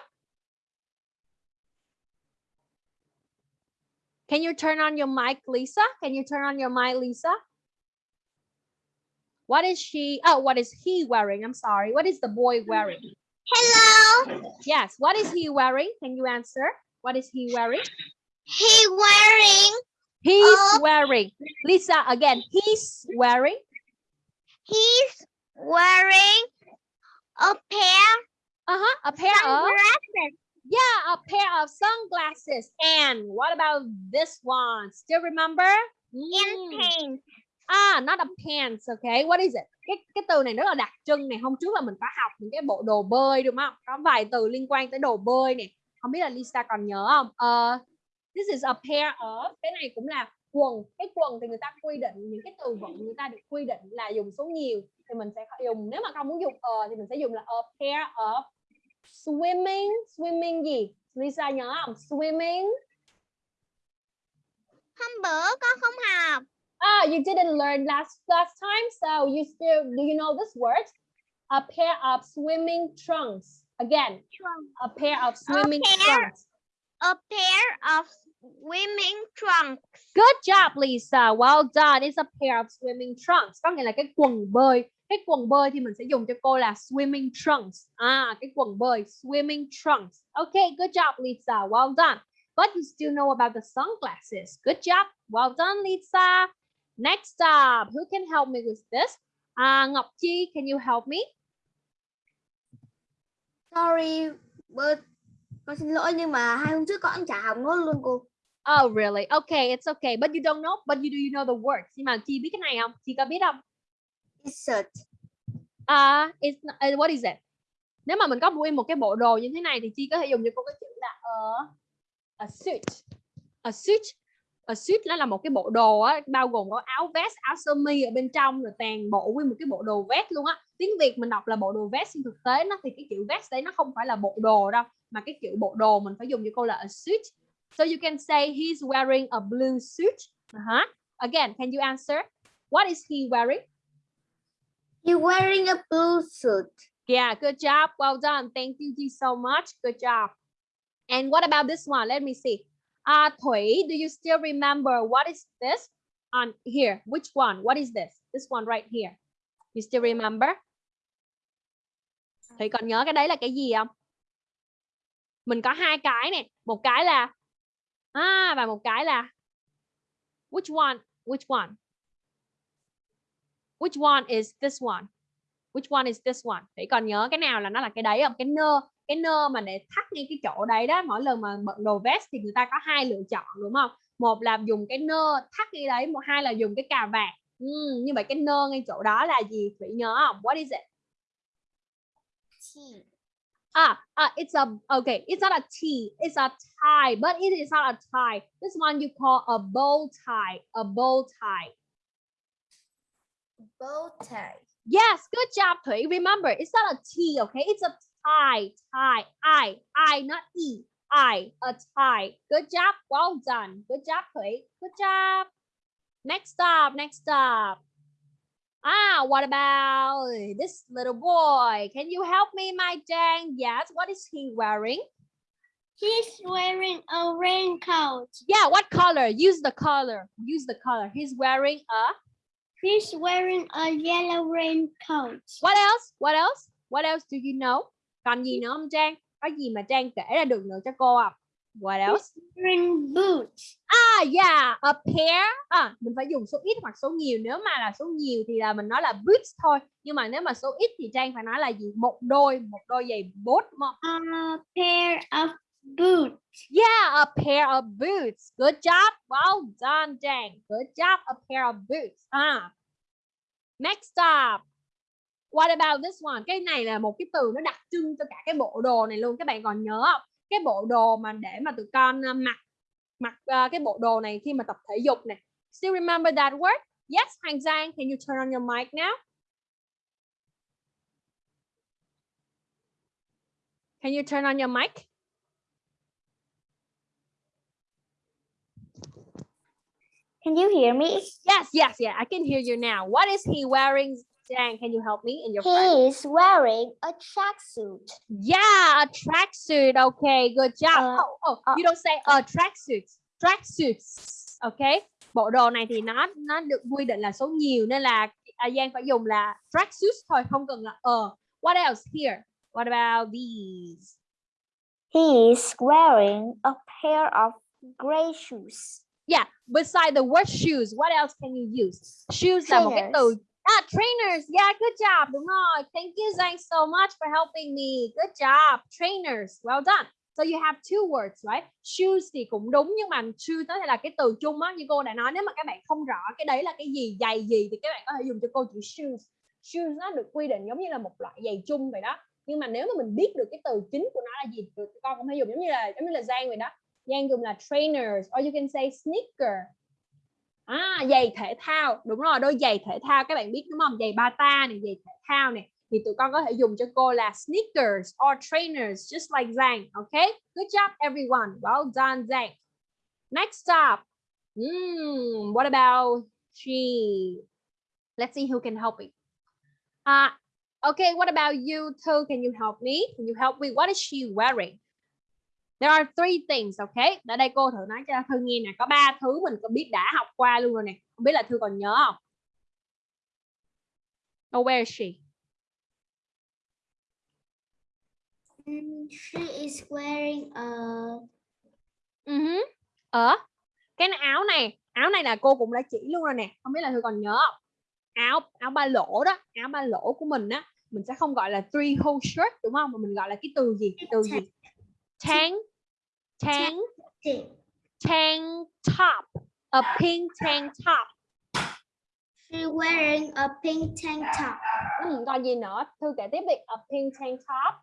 Can you turn on your mic, Lisa? Can you turn on your mic, Lisa? What is she? Oh, what is he wearing? I'm sorry. What is the boy wearing? hello Yes. What is he wearing? Can you answer? What is he wearing? he wearing He's Uh, wearing. Lisa, again, he's wearing. He's wearing a pair Uh-huh. A pair of sunglasses yeah, a pair of sunglasses. And what about this one? Still remember? and Mm. pants Ah, not a pants, okay. What is it? Cái cái từ này rất là đặc trưng này. Hôm trước là mình có học những cái bộ đồ bơi đúng không? Có vài từ liên quan tới đồ bơi này. Không biết là Lisa còn nhớ không? Ờ, this is a pair of. Cái này cũng là quần. Cái quần thì người ta quy định những cái từ vựng người ta được quy định là dùng số nhiều thì mình sẽ dùng nếu mà không muốn dùng ờ thì mình sẽ dùng là a pair of swimming. Swimming gì? Lisa nhớ không? Swimming. hôm bữa con không học Ah, you didn't learn last last time, so you still do you know this word? A pair of swimming trunks. Again, a pair of swimming pair. trunks. A pair of swimming trunks. Good job, Lisa. Well done. It's a pair of swimming trunks. Có nghĩa là cái quần bơi. Cái quần bơi thì mình sẽ dùng cho cô là swimming trunks. À, cái quần bơi, swimming trunks. Okay, good job, Lisa. Well done. But you still know about the sunglasses. Good job. Well done, Lisa. Next up, who can help me with this? À, Ngọc Chi, can you help me? Sorry, but con xin lỗi nhưng mà hai hôm trước con chả học nốt luôn cô. Oh, really? Okay, it's okay. But you don't know, but you do you know the words? Nhưng mà Chi biết cái này không? Chi có biết không? Insert. À, it's not, uh, what is it? Nếu mà mình có nguyên một cái bộ đồ như thế này thì Chi có thể dùng cho cô cái chữ là a, a suit. A suit. A suit nó là một cái bộ đồ á, bao gồm có áo vest, áo sơ mi ở bên trong rồi toàn bộ nguyên một cái bộ đồ vest luôn á. Tiếng Việt mình đọc là bộ đồ vest nhưng thực tế nó thì cái chữ vest đấy nó không phải là bộ đồ đâu, mà cái chữ bộ đồ mình phải dùng cho cô là a suit. So you can say he's wearing a blue suit. Uh-huh. Again, can you answer? What is he wearing? You wearing a blue suit. Yeah, good job. Well done. Thank you Ji, so much. Good job. And what about this one? Let me see. Uh, Thủy, do you still remember what is this on here? Which one? What is this? This one right here. You still remember? Thủy còn nhớ cái đấy là cái gì không? Mình có hai cái này. Một cái là à và một cái là which one? Which one? Which one is this one? Which one is this one? Thủy còn nhớ cái nào là nó là cái đấy không? Cái nơ, cái nơ mà để thắt ngay cái chỗ đấy đó. Mỗi lần mà bận đồ vest thì người ta có hai lựa chọn đúng không? Một là dùng cái nơ thắt ngay đấy, một hai là dùng cái cà vạt. Ừ, như vậy cái nơ ngay chỗ đó là gì? Thủy nhớ không? What is it? Ah, ah, it's a okay. It's not a T. It's a tie, but it is not a tie. This one you call a bow tie. A bow tie. Bow tie. Yes, good job, Thủy. Remember, it's not a T, okay? It's a tie, tie, I, I, not E, I, a tie. Good job, well done. Good job, Thủy. Good job. Next up, next up. Ah, what about this little boy? Can you help me, my Jang? Yes, what is he wearing? He's wearing a raincoat. Yeah, what color? Use the color. Use the color. He's wearing a He's wearing a yellow raincoat. What else? What else? What else do you know? Còn gì nữa không Trang? Có gì mà Trang kể ra được nữa cho cô không? What else? Wearing boots. Ah, yeah, a pair. À, mình phải dùng số ít hoặc số nhiều. Nếu mà là số nhiều thì là mình nói là boots thôi. Nhưng mà nếu mà số ít thì Trang phải nói là gì? Một đôi, một đôi giày bốt. A pair of boots. Yeah, a pair of boots. Good job. Well done, Trang. Good job. A pair of boots. À. Next up. What about this one? Cái này là một cái từ nó đặc trưng cho cả cái bộ đồ này luôn. Các bạn còn nhớ không? Cái bộ đồ mà để mà tụi con uh, mặc mặc uh, cái bộ đồ này khi mà tập thể dục này. Still remember that word? Yes, Hoàng Giang, can you turn on your mic now? Can you turn on your mic? Can you hear me? Yes, yes, yeah, I can hear you now. What is he wearing? Jang, can you help me and your friend? He is wearing a tracksuit. Yeah, a tracksuit. Okay, good job. Uh, oh, oh, uh, you don't say a tracksuit. Tracksuits. Okay. Bộ đồ này thì nó nó được quy định là số nhiều nên là à, Giang phải dùng là tracksuits thôi, không cần là ờ. What else here? What about these? He is wearing a pair of gray shoes. Yeah, beside the word shoes, what else can you use? Shoes là một cái từ Ah, trainers. Yeah, good job. Đúng rồi. Thank you, Zhang, so much for helping me. Good job. Trainers. Well done. So you have two words, right? Shoes thì cũng đúng nhưng mà shoes nó là cái từ chung á như cô đã nói nếu mà các bạn không rõ cái đấy là cái gì, giày gì thì các bạn có thể dùng cho cô chữ shoes. Shoes nó được quy định giống như là một loại giày chung vậy đó. Nhưng mà nếu mà mình biết được cái từ chính của nó là gì thì con cũng hay dùng giống như là giống như là Giang vậy đó. Giang dùng là trainers or you can say sneaker. À, giày thể thao đúng rồi đôi giày thể thao các bạn biết đúng không giày bata này giày thể thao này thì tụi con có thể dùng cho cô là sneakers or trainers just like Zhang okay good job everyone well done Zhang next up mm, what about She. Let's see who can help me. Uh, okay, what about you too Can you help me? Can you help me? What is she wearing? There are three things, okay? Ở đây cô thử nói cho Thư nghe nè, có ba thứ mình có biết đã học qua luôn rồi nè. Không biết là Thư còn nhớ không? Oh, where is she? Mm, She is wearing a Uh Ở cái áo này, áo này là cô cũng đã chỉ luôn rồi nè. Không biết là Thư còn nhớ không? Áo áo ba lỗ đó, áo ba lỗ của mình á, mình sẽ không gọi là three hole shirt đúng không? Mà mình gọi là cái từ gì? Từ gì? Tank tank tank top. A pink tank top. She wearing a pink tank top. Ừ, còn gì nữa? Thư kể tiếp đi. A pink tank top.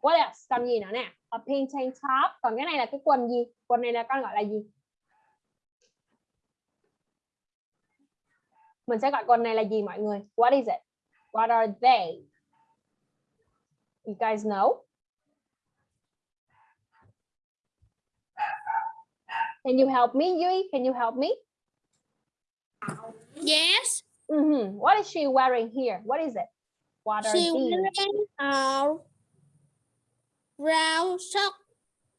What else? Còn gì nữa nè? A pink tank top. Còn cái này là cái quần gì? Quần này là con gọi là gì? Mình sẽ gọi quần này là gì mọi người? What is it? What are they? You guys know? Can you help me, Yui? Can you help me? Yes. Mhm. What is she wearing here? What is it? What are She these? wearing a brown sock.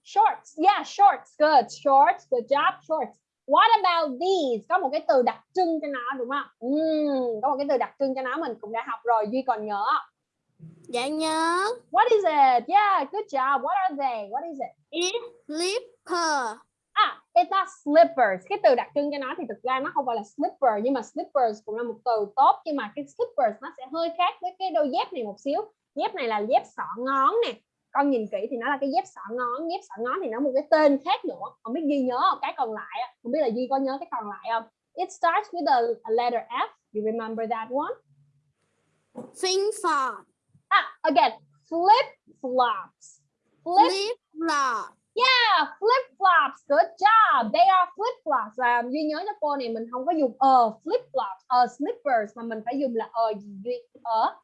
Shorts. Yeah, shorts. Good. Shorts. Good job. Shorts. What about these? Có một cái từ đặc trưng cho nó đúng không? Ừm, có một cái từ đặc trưng cho nó mình cũng đã học rồi. Duy còn nhớ. Dạ nhớ. What is it? Yeah, good job. What are they? What is it? Slipper. It's not slippers. Cái từ đặc trưng cho nó thì thực ra nó không phải là slipper nhưng mà slippers cũng là một từ tốt nhưng mà cái slippers nó sẽ hơi khác với cái đôi dép này một xíu. Dép này là dép sọ ngón nè. Con nhìn kỹ thì nó là cái dép sọ ngón, dép sọ ngón thì nó một cái tên khác nữa. Không biết Duy nhớ không? Cái còn lại không biết là Duy có nhớ cái còn lại không? It starts with a, a letter F. You remember that one? Fin flop. Ah, again, flip flops. Flip Flip flop. Yeah, flip flops. Good job. They are flip flops. Và Duy nhớ cho cô này mình không có dùng ờ flip flops, ờ slippers mà mình phải dùng là ờ gì Duy? Ờ.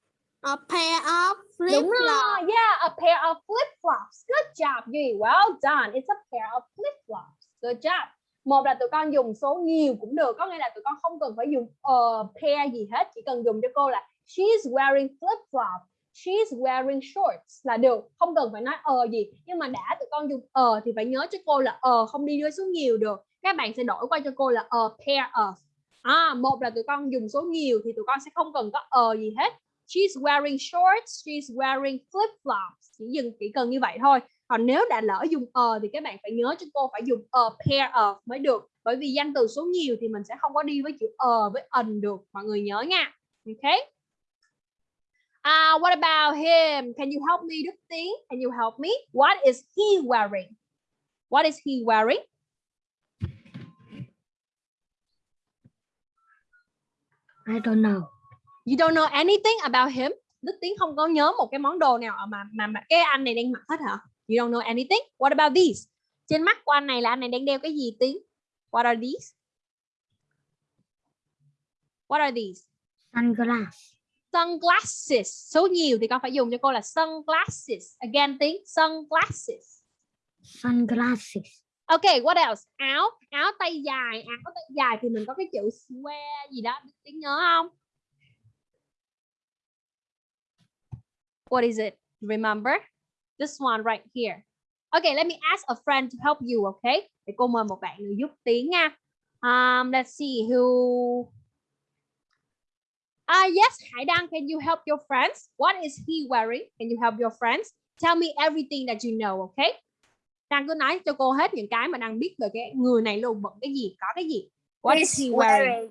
A pair of flip Đúng rồi. Yeah, a pair of flip flops. Good job Duy. Well done. It's a pair of flip flops. Good job. Một là tụi con dùng số nhiều cũng được, có nghĩa là tụi con không cần phải dùng ờ pair gì hết, chỉ cần dùng cho cô là she's wearing flip flop. She's wearing shorts là được, không cần phải nói ờ gì. Nhưng mà đã tụi con dùng ờ thì phải nhớ cho cô là ờ không đi với số nhiều được. Các bạn sẽ đổi qua cho cô là a pair of. À, một là tụi con dùng số nhiều thì tụi con sẽ không cần có ờ gì hết. She's wearing shorts, she's wearing flip flops. Chỉ dừng chỉ cần như vậy thôi. Còn nếu đã lỡ dùng ờ thì các bạn phải nhớ cho cô phải dùng a pair of mới được. Bởi vì danh từ số nhiều thì mình sẽ không có đi với chữ ờ với ần được. Mọi người nhớ nha. ok? Uh, what about him? Can you help me, Đức Tiến? Can you help me? What is he wearing? What is he wearing? I don't know. You don't know anything about him? Đức Tiến không có nhớ một cái món đồ nào mà mà, mà cái anh này đang mặc hết hả? You don't know anything? What about these? Trên mắt của anh này là anh này đang đeo cái gì Tiến? What are these? What are these? Sunglass. Sunglasses. Số nhiều thì con phải dùng cho cô là sunglasses. Again Tiến, sunglasses. Sunglasses. Okay, what else? Áo, áo tay dài, áo tay dài thì mình có cái chữ swear gì đó, Đức Tiến nhớ không? What is it? Remember? This one right here. Okay, let me ask a friend to help you, okay? Để cô mời một bạn nữa giúp Tiến nha. Um, let's see who. Ah, yes, Hải Đăng, can you help your friends? What is he wearing? Can you help your friends? Tell me everything that you know, okay? Đăng cứ nói cho cô hết những cái mà Đăng biết về cái người này luôn bận cái gì, có cái gì. What is he wearing?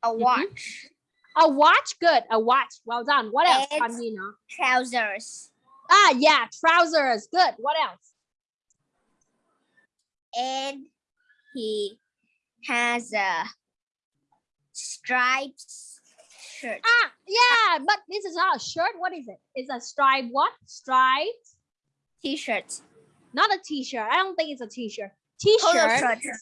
a watch. A watch, good. A watch. Well done. What else? It's- Còn gì nữa? trousers Ah, yeah, trousers. Good. What else? and he has a striped shirt. Ah, yeah, but this is not a shirt. What is it? It's a stripe. What? Striped. T-shirt. Not a t-shirt. I don't think it's a t-shirt. Polo T-shirt. shirt.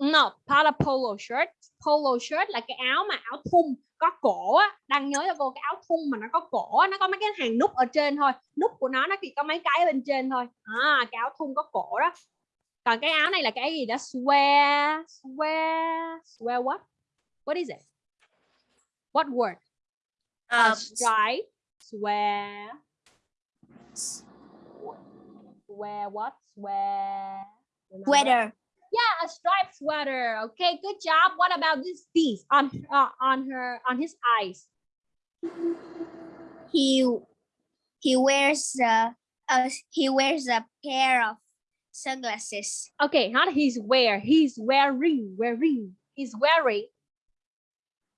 No, not a polo shirt. Polo shirt là cái áo mà áo thun có cổ á. Đang nhớ cho cô cái áo thun mà nó có cổ á, nó có mấy cái hàng nút ở trên thôi. Nút của nó nó chỉ có mấy cái bên trên thôi. À, cái áo thun có cổ đó. còn cái áo này là cái gì đó swear swear swear what what is it what word a Um, stripe swear swear what swear Remember? sweater. Yeah, a striped sweater. Okay, good job. What about this piece on uh, on her on his eyes? He he wears a, a he wears a pair of sunglasses. Okay, not he's wear. He's wearing wearing. He's wearing.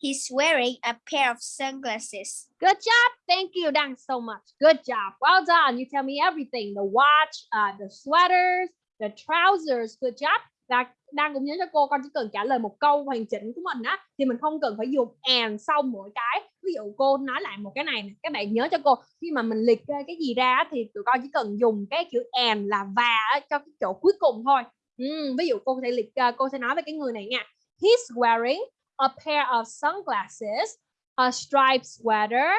He's wearing a pair of sunglasses. Good job. Thank you, Dan, so much. Good job. Well done. You tell me everything. The watch, uh, the sweaters, the trousers. Good job. Đang đang cũng nhớ cho cô con chỉ cần trả lời một câu hoàn chỉnh của mình á thì mình không cần phải dùng and sau mỗi cái ví dụ cô nói lại một cái này nè các bạn nhớ cho cô khi mà mình liệt kê cái gì ra thì tụi con chỉ cần dùng cái chữ and là và cho cái chỗ cuối cùng thôi ừ, ví dụ cô sẽ liệt kê cô sẽ nói về cái người này nha he's wearing a pair of sunglasses a striped sweater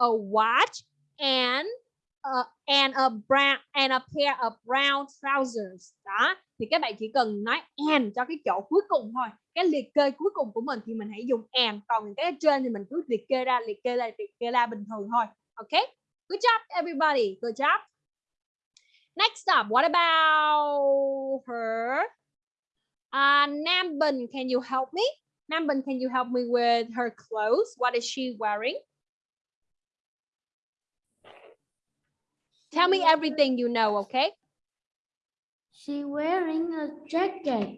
a watch and uh and a brown and a pair of brown trousers. Đó thì các bạn chỉ cần nói and cho cái chỗ cuối cùng thôi. Cái liệt kê cuối cùng của mình thì mình hãy dùng and còn cái trên thì mình cứ liệt kê ra liệt kê ra liệt kê ra bình thường thôi. Ok? Good job everybody. Good job. Next up what about her? Uh, Nam Bình can you help me? Nam Bình can you help me with her clothes what is she wearing Tell me everything you know, okay? She wearing a jacket.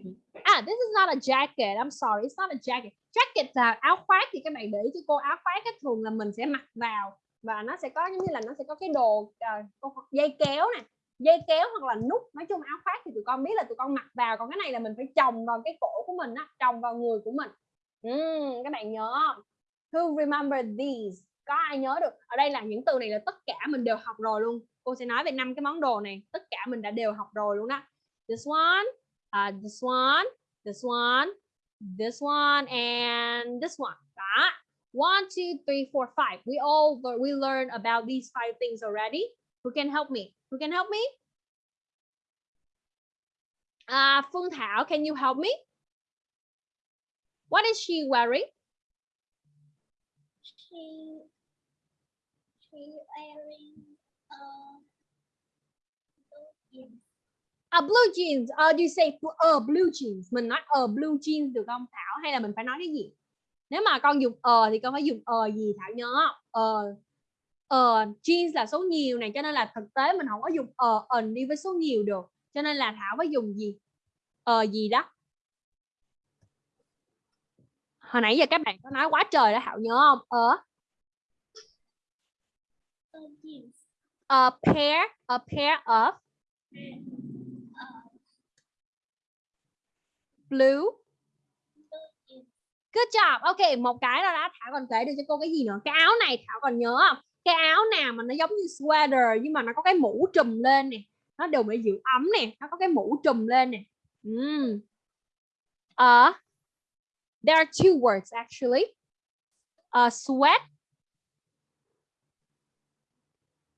Ah, this is not a jacket. I'm sorry, it's not a jacket. Jacket là áo khoác thì các bạn để ý cho cô áo khoác á, thường là mình sẽ mặc vào và nó sẽ có giống như là nó sẽ có cái đồ cô- dây kéo nè, dây kéo hoặc là nút. Nói chung áo khoác thì tụi con biết là tụi con mặc vào, còn cái này là mình phải chồng vào cái cổ của mình á, chồng vào người của mình. uhm, các bạn nhớ không? Who remember these? Có ai nhớ được? Ở đây là những từ này là tất cả mình đều học rồi luôn. Cô sẽ nói về năm cái món đồ này, tất cả mình đã đều học rồi luôn đó. This one, uh, this one, this one, this one, and this one. Đó. One, two, three, four, five. We all we learned about these five things already. Who can help me? Who can help me? Uh, Phương Thảo, can you help me? What is she wearing? She she wearing a A blue jeans. Uh, do you say uh, blue jeans? Mình nói uh, blue jeans được không Thảo? Hay là mình phải nói cái gì? Nếu mà con dùng ờ thì con phải dùng ờ gì Thảo nhớ? Ờ ờ jeans là số nhiều này cho nên là thực tế mình không có dùng ờ ẩn đi với số nhiều được. Cho nên là Thảo phải dùng gì? Ờ gì đó. Hồi nãy giờ các bạn có nói quá trời đó Thảo nhớ không? Ờ jeans. a pair a pair of blue good job ok một cái đó đã thảo còn kể được cho cô cái gì nữa cái áo này thảo còn nhớ không cái áo nào mà nó giống như sweater nhưng mà nó có cái mũ trùm lên nè nó đều để giữ ấm nè nó có cái mũ trùm lên nè. Mm. uh, there are two words actually. Uh, sweat.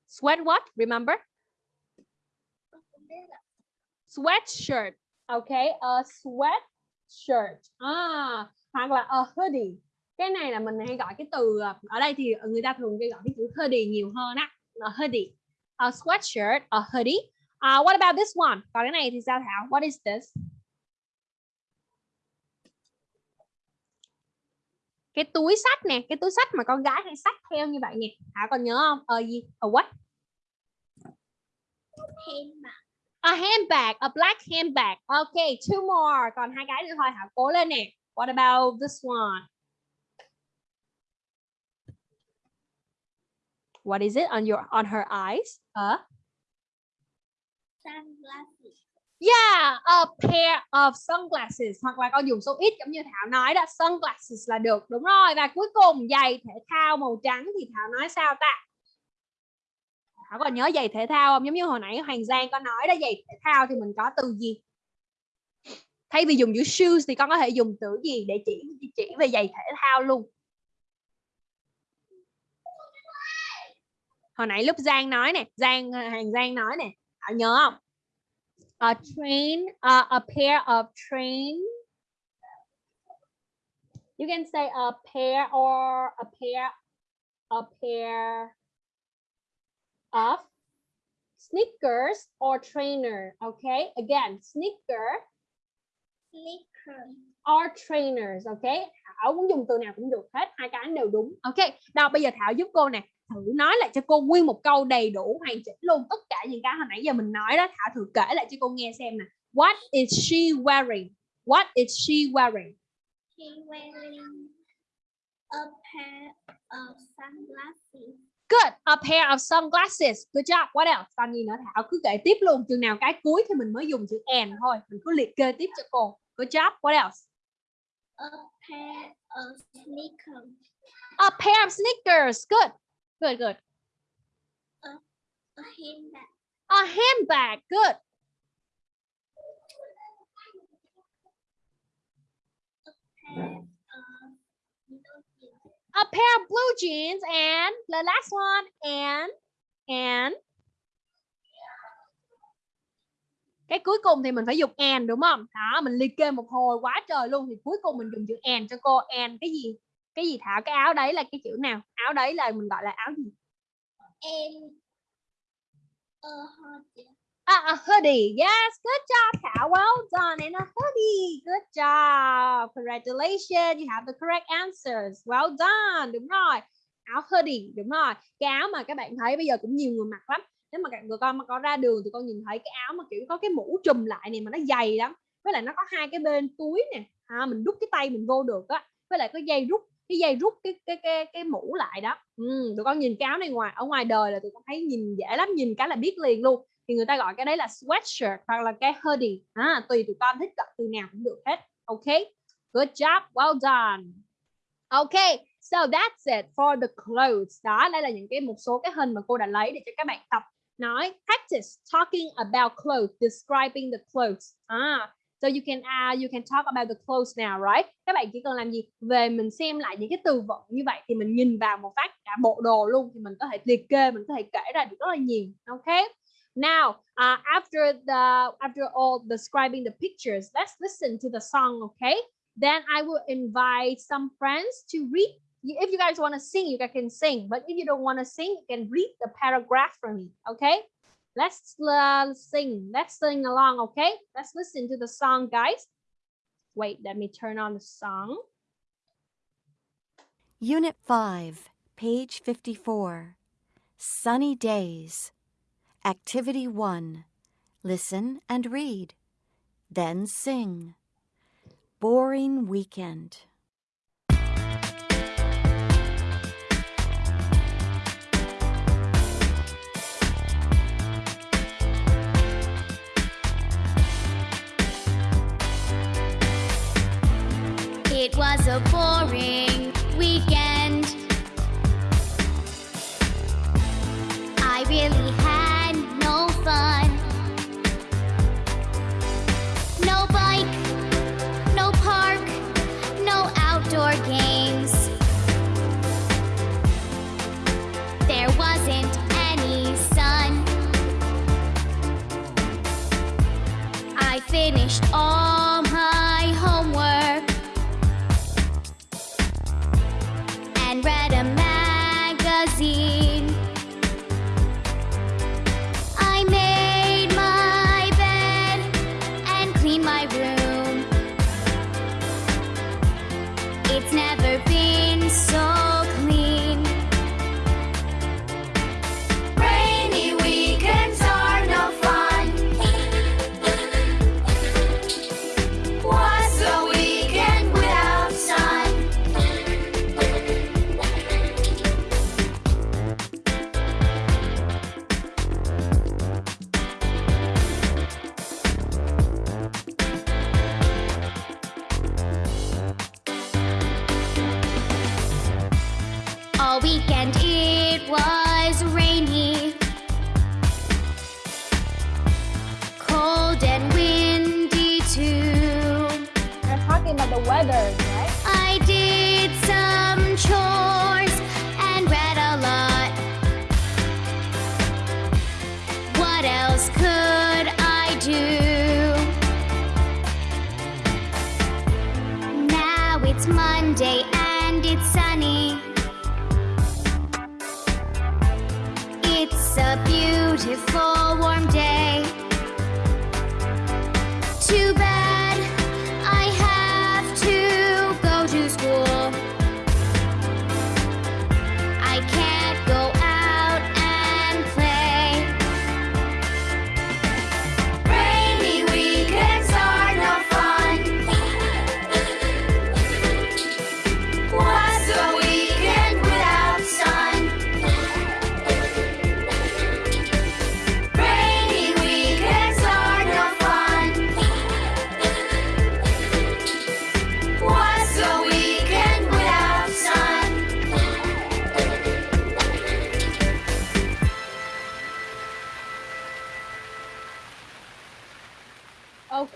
Sweat what? Remember? Sweatshirt. Okay a sweatshirt. Ah hoặc là a hoodie cái này là mình hay gọi cái từ à, ở đây thì người ta thường gọi cái chữ hoodie nhiều hơn á a hoodie a sweatshirt a hoodie uh, what about this one còn cái này thì sao Thảo what is this cái túi sách nè cái túi sách mà con gái hay xách theo như vậy nè Thảo còn nhớ không ờ gì a what Handbag. A handbag, a black handbag. Okay, two more. Còn hai cái nữa thôi hả? Cố lên nè. What about this one? What is it on your on her eyes? Uh, Sunglasses. yeah, a pair of sunglasses. Hoặc là con dùng số ít giống như Thảo nói đó, sunglasses là được. Đúng rồi. Và cuối cùng giày thể thao màu trắng thì Thảo nói sao ta? Thảo còn nhớ giày thể thao không? Giống như hồi nãy Hoàng Giang có nói đó giày thể thao thì mình có từ gì? Thay vì dùng chữ shoes thì con có thể dùng từ gì để chỉ chỉ về giày thể thao luôn. Hồi nãy lúc Giang nói nè, Giang Hoàng Giang nói nè, Thảo nhớ không? a train, uh, a pair of train. You can say a pair or a pair, a pair of sneakers or trainer. Okay, again, sneaker or trainers. Okay, Thảo muốn dùng từ nào cũng được hết, hai cái đều đúng. Okay, nào bây giờ Thảo giúp cô nè, thử nói lại cho cô nguyên một câu đầy đủ hoàn chỉnh luôn tất cả những cái hồi nãy giờ mình nói đó. Thảo thử kể lại cho cô nghe xem nè. What is she wearing? What is she wearing? She wearing a pair of sunglasses. Good. A pair of sunglasses. Good job. What else? Còn gì nữa Thảo cứ kể tiếp luôn. Chừng nào cái cuối thì mình mới dùng chữ and thôi. Mình cứ liệt kê tiếp cho cô. Good job. What else? A pair of sneakers. A pair of sneakers. Good. Good, good. A handbag. A handbag. Good. Pair of A pair of blue jeans and the last one and and cái cuối cùng thì mình phải dùng and đúng không? Đó, mình liệt kê một hồi quá trời luôn thì cuối cùng mình dùng chữ and cho cô and cái gì? Cái gì Thảo? Cái áo đấy là cái chữ nào? Áo đấy là mình gọi là áo gì? and a hoodie. Ah, a hoodie. Yes, good job, Thảo. Well done. And a hoodie. Good job. Congratulations. You have the correct answers. Well done. Đúng rồi. Áo hoodie. Đúng rồi. Cái áo mà các bạn thấy bây giờ cũng nhiều người mặc lắm. Nếu mà các người con mà có ra đường thì con nhìn thấy cái áo mà kiểu có cái mũ trùm lại này mà nó dày lắm. Với lại nó có hai cái bên túi nè. À, mình đút cái tay mình vô được á. Với lại có dây rút cái dây rút cái cái cái cái mũ lại đó. Ừ, tụi con nhìn cái áo này ngoài ở ngoài đời là tụi con thấy nhìn dễ lắm, nhìn cái là biết liền luôn. Thì người ta gọi cái đấy là sweatshirt hoặc là cái hoodie. À, tùy tụi con thích gọi từ nào cũng được hết. Ok? Good job well done. Ok so that's it for the clothes. Đó đây là những cái một số cái hình mà cô đã lấy để cho các bạn tập. Nói practice talking about clothes describing the clothes. À, so you can uh, you can talk about the clothes now right các bạn chỉ cần làm gì về mình xem lại những cái từ vựng như vậy thì mình nhìn vào một phát cả bộ đồ luôn thì mình có thể liệt kê mình có thể kể ra được rất là nhiều ok Now, uh, after the after all describing the pictures, let's listen to the song, okay? Then I will invite some friends to read. If you guys want to sing, you guys can sing. But if you don't want to sing, you can read the paragraph for me, okay? Let's uh, sing. Let's sing along, okay? Let's listen to the song, guys. Wait, let me turn on the song. Unit 5, page 54. Sunny Days. Activity 1. Listen and read. Then sing. Boring Weekend. It was a boring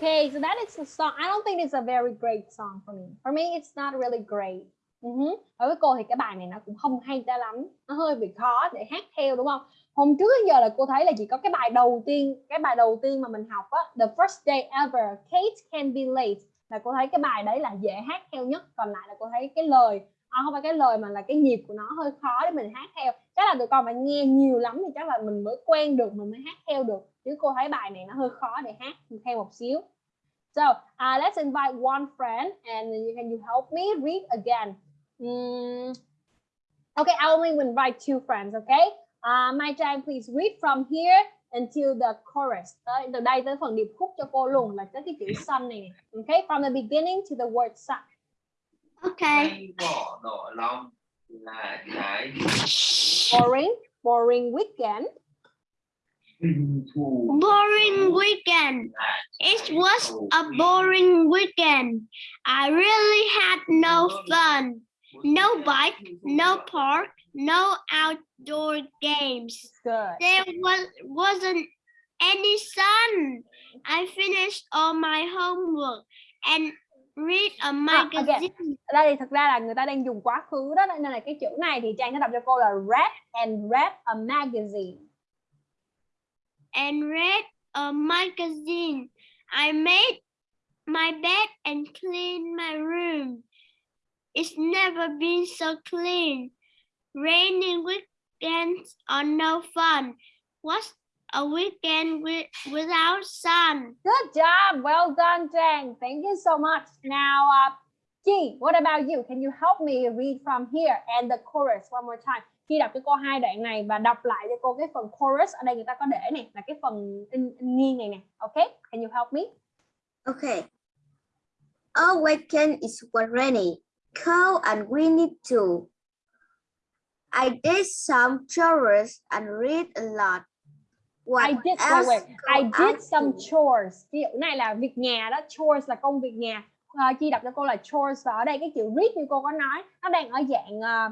Okay, so that is a song. I don't think it's a very great song for me. For me, it's not really great. Uh-huh. Đối với cô thì cái bài này nó cũng không hay cho lắm. Nó hơi bị khó để hát theo đúng không? Hôm trước giờ là cô thấy là chỉ có cái bài đầu tiên, cái bài đầu tiên mà mình học á, The First Day Ever, Kate Can Be Late là cô thấy cái bài đấy là dễ hát theo nhất. Còn lại là cô thấy cái lời à, không phải cái lời mà là cái nhịp của nó hơi khó để mình hát theo. Chắc là tụi con phải nghe nhiều lắm thì chắc là mình mới quen được, mình mới hát theo được. Chứ cô thấy bài này nó hơi khó để hát theo một xíu. So uh, let's invite one friend and you can you help me read again. Mm, okay, I only invite two friends. Okay, uh, Mai Trang, please read from here until the chorus. Từ đây tới phần điệp khúc cho cô luôn là tới cái chữ sun này. Okay, from the beginning to the word sun. Okay. Hay bỏ đỏ lòng là cái Boring, boring weekend. Boring weekend. It was a boring weekend. I really had no fun. No bike, no park, no outdoor games. Good. There was wasn't any sun. I finished all my homework and read a again. magazine. Ở đây thì thực ra là người ta đang dùng quá khứ đó nên là cái chữ này thì Trang sẽ đọc cho cô là read and read a magazine. And read a magazine. I made my bed and cleaned my room. It's never been so clean. Rainy weekends are no fun. What's a weekend with, without sun? Good job. Well done, Trang. Thank you so much. Now, uh, Chi, what about you? Can you help me read from here and the chorus one more time? Chi đọc cho cô hai đoạn này và đọc lại cho cô cái phần chorus ở đây người ta có để này là cái phần in, in nghiêng này nè. Okay? Can you help me? Okay. Our weekend is rainy, cold and windy too. I did some chores and read a lot. What I did else wait. I did some chores. Ví dụ này là việc nhà đó, chores là công việc nhà. Ờ, Chi đọc cho cô là chores và ở đây cái chữ read như cô có nói nó đang ở dạng ờ,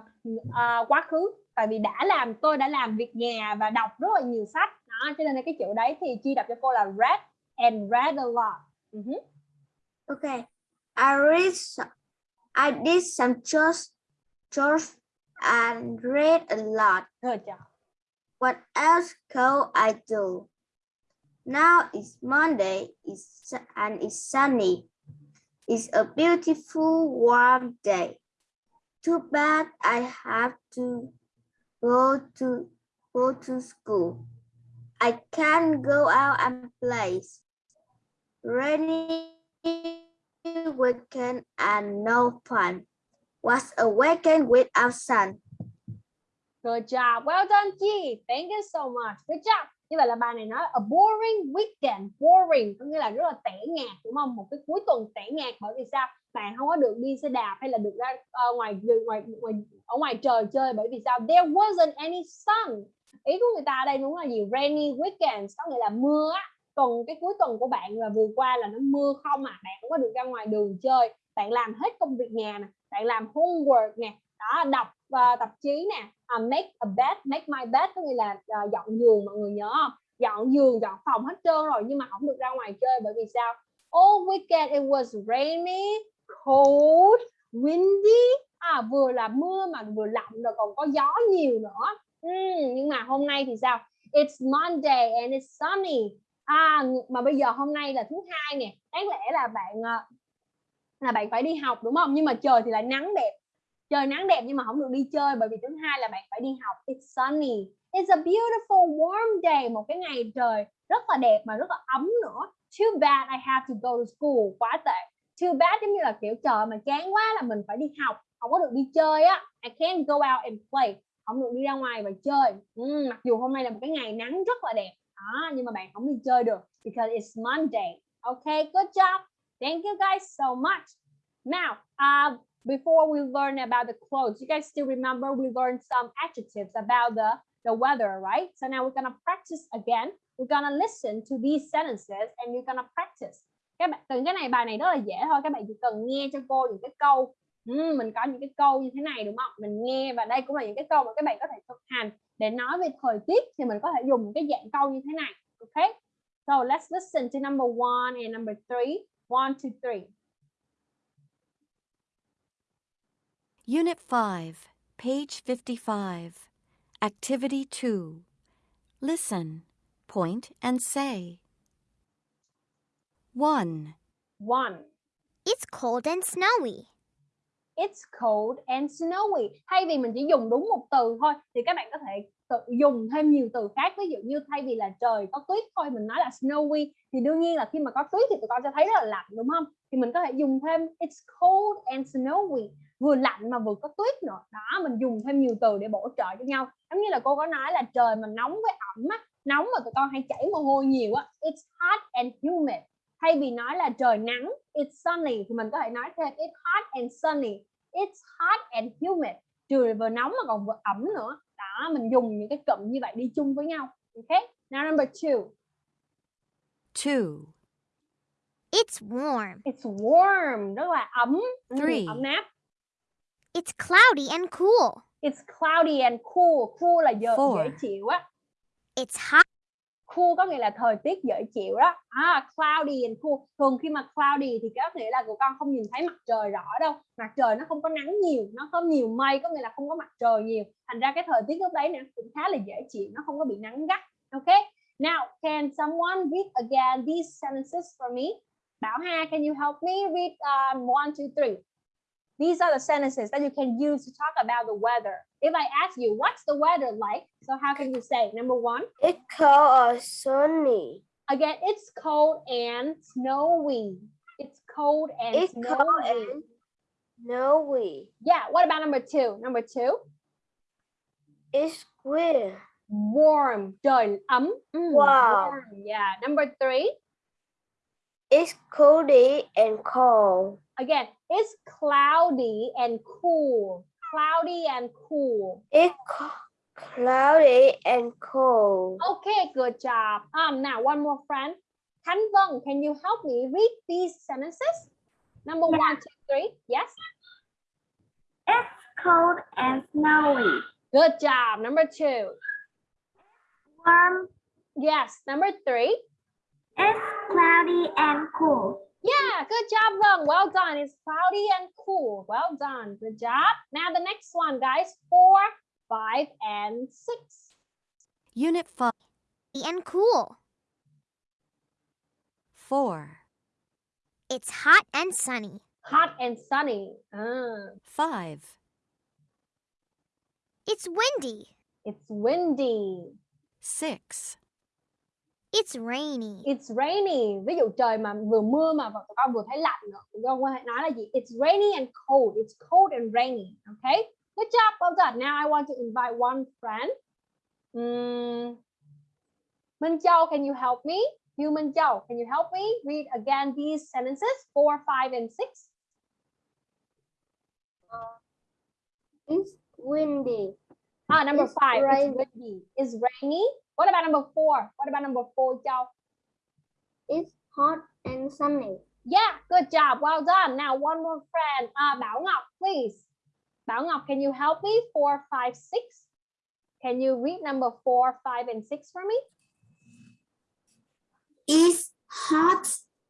ờ, quá khứ tại vì đã làm tôi đã làm việc nhà và đọc rất là nhiều sách đó cho nên là cái chữ đấy thì Chi đọc cho cô là read and read a lot. Ừ hứ. Okay. I read some, I did some chores, chores and read a lot. Good job. What else could I do? Now it's Monday it's, and it's sunny. It's a beautiful warm day. Too bad I have to go to go to school. I can't go out and play. Rainy weekend and no fun. What's a weekend without sun? Good job. Well done, Chi. Thank you so much. Good job. Như vậy là bài này nói a boring weekend. Boring có nghĩa là rất là tẻ nhạt đúng không? Một cái cuối tuần tẻ nhạt bởi vì sao? Bạn không có được đi xe đạp hay là được ra uh, ngoài ngoài ngoài ở ngoài trời chơi bởi vì sao? There wasn't any sun. Ý của người ta ở đây đúng là gì? Rainy weekend có nghĩa là mưa á. Tuần cái cuối tuần của bạn là vừa qua là nó mưa không à. Bạn không có được ra ngoài đường chơi. Bạn làm hết công việc nhà nè. Bạn làm homework nè. Đó, đọc và tạp chí nè à, make a bed make my bed có nghĩa là uh, dọn giường mọi người nhớ không? Dọn giường dọn phòng hết trơn rồi nhưng mà không được ra ngoài chơi bởi vì sao? All weekend it was rainy cold windy. À vừa là mưa mà vừa lạnh rồi còn có gió nhiều nữa. Uhm, nhưng mà hôm nay thì sao? It's Monday and it's sunny. À mà bây giờ hôm nay là thứ hai nè. Đáng lẽ là bạn à, là bạn phải đi học đúng không? Nhưng mà trời thì lại nắng đẹp trời nắng đẹp nhưng mà không được đi chơi bởi vì thứ hai là bạn phải đi học. It's sunny. It's a beautiful warm day. Một cái ngày trời rất là đẹp mà rất là ấm nữa. Too bad I have to go to school. Quá tệ. Too bad giống như là kiểu trời mà chán quá là mình phải đi học. Không có được đi chơi á. I can't go out and play. Không được đi ra ngoài và chơi. Ừ, mặc dù hôm nay là một cái ngày nắng rất là đẹp. Đó, nhưng mà bạn không đi chơi được because it's Monday. Okay good job. Thank you guys so much. Now uh, before we learn about the clothes you guys still remember we learned some adjectives about the the weather right? So now we're gonna practice again. We're gonna listen to these sentences and you're gonna practice. Các bạn từng cái này bài này rất là dễ thôi. Các bạn chỉ cần nghe cho cô những cái câu ừ, mình có những cái câu như thế này đúng không? Mình nghe và đây cũng là những cái câu mà các bạn có thể thực hành. Để nói về thời tiết thì mình có thể dùng cái dạng câu như thế này okay so let's listen to number one and number three. One two three. Unit 5, page 55. Activity 2. Listen, point, and say. 1. one It's cold and snowy. It's cold and snowy. Thay vì mình chỉ dùng đúng một từ thôi thì các bạn có thể tự dùng thêm nhiều từ khác. Ví dụ như thay vì là trời có tuyết thôi mình nói là snowy thì đương nhiên là khi mà có tuyết thì tụi con sẽ thấy rất là lạnh đúng không? Thì mình có thể dùng thêm it's cold and snowy vừa lạnh mà vừa có tuyết nữa. Đó mình dùng thêm nhiều từ để bổ trợ cho nhau. Giống như là cô có nói là trời mà nóng với ẩm á, nóng mà tụi con hay chảy mồ hôi nhiều á. It's hot and humid thay vì nói là trời nắng it's sunny thì mình có thể nói thêm it's hot and sunny it's hot and humid trời vừa nóng mà còn vừa ẩm nữa đó mình dùng những cái cụm như vậy đi chung với nhau ok now number two two It's warm. it's warm. Rất là ấm. Three. ấm áp. It's cloudy and cool. it's cloudy and cool. Cool là giờ Four. dễ chịu á. It's hot. cool có nghĩa là thời tiết dễ chịu đó. À, cloudy and cool. Thường khi mà cloudy thì có nghĩa là tụi con không nhìn thấy mặt trời rõ đâu. Mặt trời nó không có nắng nhiều nó có nhiều mây có nghĩa là không có mặt trời nhiều. Thành ra cái thời tiết lúc đấy nè cũng khá là dễ chịu nó không có bị nắng gắt. Ok? Now can someone read again these sentences for me Hà can you help me read um, one two three These are the sentences that you can use to talk about the weather. If I ask you, what's the weather like? So how can you say? Number one, It's cold or sunny. Again, it's cold and snowy. It's cold and It's snowy. cold and snowy. Yeah, what about number two? Number two, It's clear. warm. Trời ấm. Mm, Wow. warm. Yeah. Number three, It's cloudy and cold. again, it's cloudy and cool. Cloudy and cool. It's cloudy and cold. Okay, good job. Um, now one more friend. Khánh Vân, can you help me read these sentences? Number one, two, three. Yes. It's cold and snowy. Good job. Number two. Warm. Yes. Number three. It's cloudy and cool. Yeah, good job, Vâng. Well done. It's cloudy and cool. Well done. Good job. Now the next one, guys. Four, five, and six. Unit 5, And cool. 4. It's hot and sunny. Hot and sunny. Ah, 5. It's windy. it's windy. 6. It's rainy. It's rainy. Ví dụ trời mà vừa mưa mà tụi con vừa thấy lạnh nữa. Tụi con có thể nói là gì? It's rainy and cold. It's cold and rainy. Okay? Good job. Well done. Now I want to invite one friend. Mm. Minh Châu, can you help me? You Minh Châu, can you help me read again these sentences? Four, five, and six. It's windy. Ah, number It's five. rain- It's windy. It's rainy. What about number four? What about number four, Châu? It's hot and sunny. Yeah, good job. Well done. Now one more friend. Uh, Bảo Ngọc, please. Bảo Ngọc, can you help me? Four, five, six. Can you read number four, five, and six for me? It's hot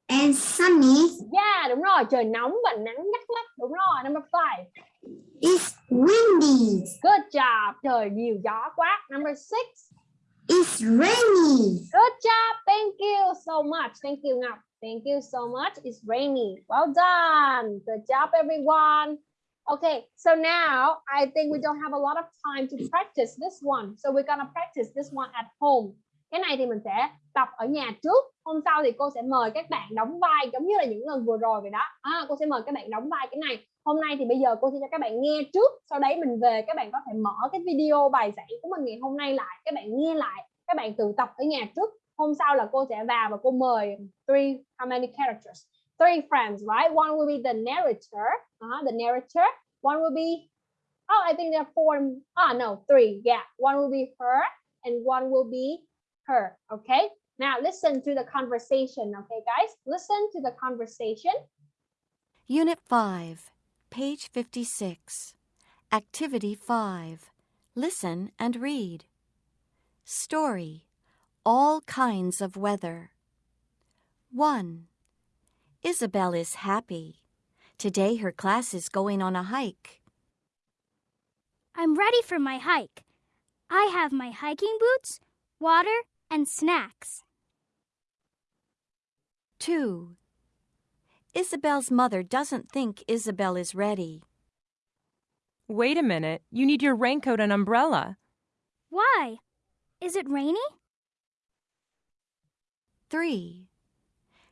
and sunny. Yeah, đúng rồi. Trời nóng và nắng gắt lắm. Đúng rồi. Number five. It's windy. Good job. Trời nhiều gió quá. Number six. It's rainy. Good job. Thank you so much. Thank you, Ngọc. Thank you so much. It's rainy. Well done. Good job, everyone. Okay, so now I think we don't have a lot of time to practice this one. So we're gonna practice this one at home. Cái này thì mình sẽ tập ở nhà trước. Hôm sau thì cô sẽ mời các bạn đóng vai giống như là những lần vừa rồi vậy đó. À, cô sẽ mời các bạn đóng vai cái này. Hôm nay thì bây giờ cô sẽ cho các bạn nghe trước. Sau đấy mình về các bạn có thể mở cái video bài giảng của mình ngày hôm nay lại. Các bạn nghe lại. Các bạn tự tập ở nhà trước. Hôm sau là cô sẽ vào và cô mời three how many characters? Three friends, right? One will be the narrator, uh, the narrator. One will be, oh, I think there are four. Ah, no, three. Yeah, one will be her, and one will be her. Okay. Now listen to the conversation. Okay, guys, listen to the conversation. Unit 5, page 56. Activity 5. Listen and read. Story. All kinds of weather. 1. Isabel is happy. Today her class is going on a hike. I'm ready for my hike. I have my hiking boots, water, and snacks. 2. Isabel's mother doesn't think Isabel is ready. Wait a minute, you need your raincoat and umbrella. Why? Is it rainy? 3.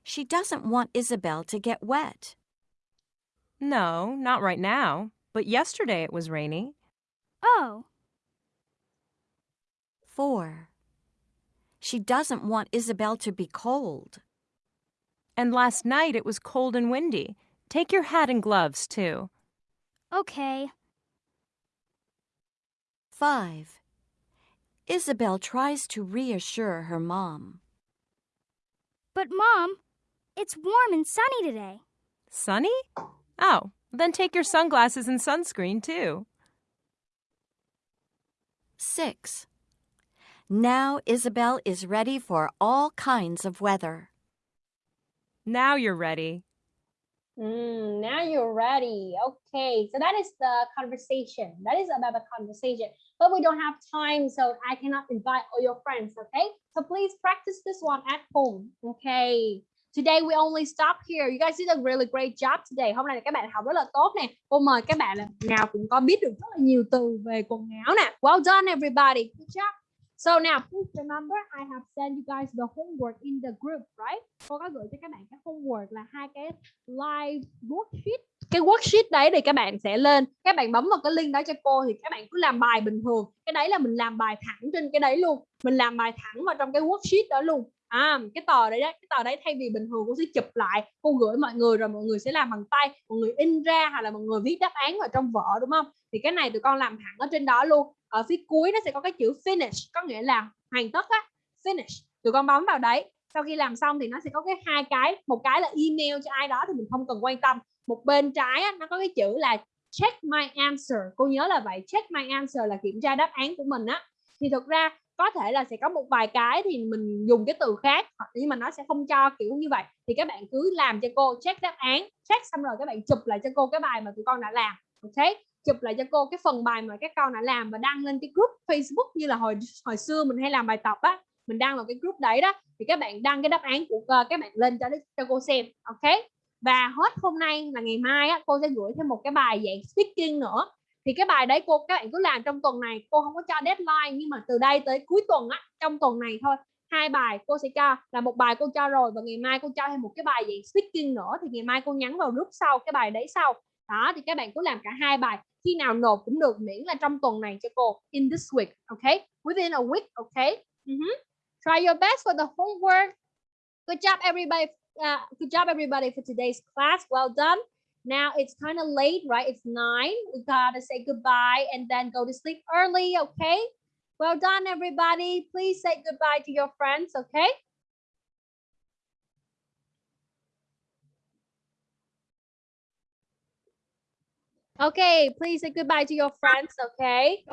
She doesn't want Isabel to get wet. No, not right now, but yesterday it was rainy. Oh, 4. She doesn't want Isabel to be cold. And last night it was cold and windy. Take your hat and gloves, too. okay. 5. Isabel tries to reassure her mom. But Mom, it's warm and sunny today. Sunny? Oh, then take your sunglasses and sunscreen, too. 6. Now Isabel is ready for all kinds of weather. Now you're ready. Mm, now you're ready. Okay, so that is the conversation. That is about the conversation. But we don't have time, so I cannot invite all your friends. Okay, so please practice this one at home. Okay. Today we only stop here. You guys did a really great job today. Hôm nay các bạn học rất là tốt nè. Cô mời các bạn là nào cũng có biết được rất là nhiều từ về quần áo nè. Well done everybody. Good job. So now please remember I have sent you guys the homework in the group, right? Cô có gửi cho các bạn cái homework là hai cái live worksheet. Cái worksheet đấy thì các bạn sẽ lên, các bạn bấm vào cái link đó cho cô thì các bạn cứ làm bài bình thường. Cái đấy là mình làm bài thẳng trên cái đấy luôn. Mình làm bài thẳng vào trong cái worksheet đó luôn. À, cái tờ đấy đấy, cái tờ đấy thay vì bình thường cô sẽ chụp lại, cô gửi mọi người rồi mọi người sẽ làm bằng tay, mọi người in ra hoặc là mọi người viết đáp án vào trong vở đúng không? Thì cái này tụi con làm thẳng ở trên đó luôn. Ở phía cuối nó sẽ có cái chữ finish có nghĩa là hoàn tất á finish. Tụi con bấm vào đấy sau khi làm xong thì nó sẽ có cái hai cái một cái là email cho ai đó thì mình không cần quan tâm. Một bên trái á, nó có cái chữ là check my answer. Cô nhớ là vậy check my answer là kiểm tra đáp án của mình á. Thì thực ra có thể là sẽ có một vài cái thì mình dùng cái từ khác nhưng mà nó sẽ không cho kiểu như vậy. Thì các bạn cứ làm cho cô check đáp án check xong rồi các bạn chụp lại cho cô cái bài mà tụi con đã làm ok? Chụp lại cho cô cái phần bài mà các con đã làm và đăng lên cái group Facebook như là hồi hồi xưa mình hay làm bài tập á mình đăng vào cái group đấy đó thì các bạn đăng cái đáp án của uh, các bạn lên cho cho cô xem ok? Và hết hôm nay là ngày mai á cô sẽ gửi thêm một cái bài dạng speaking nữa thì cái bài đấy cô các bạn cứ làm trong tuần này. Cô không có cho deadline nhưng mà từ đây tới cuối tuần á trong tuần này thôi hai bài cô sẽ cho là một bài cô cho rồi và ngày mai cô cho thêm một cái bài dạng speaking nữa thì ngày mai cô nhắn vào group sau cái bài đấy sau. Đó thì các bạn cứ làm cả hai bài khi nào nộp cũng được miễn là trong tuần này cho cô in this week okay within a week okay uh -huh. try your best for the homework. Good job everybody uh, good job everybody for today's class. Well done. Now it's kind of late right? It's nine. We gotta say goodbye and then go to sleep early okay? Well done everybody. Please say goodbye to your friends okay? Okay, please say goodbye to your friends, okay?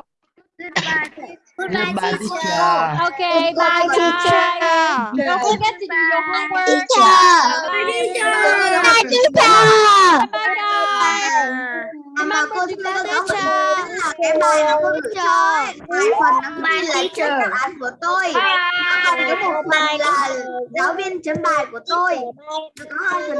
Goodbye. Goodbye, teacher. Okay, bye bye. Don't forget to do your homework. Teacher. Bye Teacher. bye guys. mà cô chưa có góc cái bài mà cô cho hai phần nó ghi là chấm đáp án của tôi còn có một phần là giáo viên chấm bài của tôi có hai phần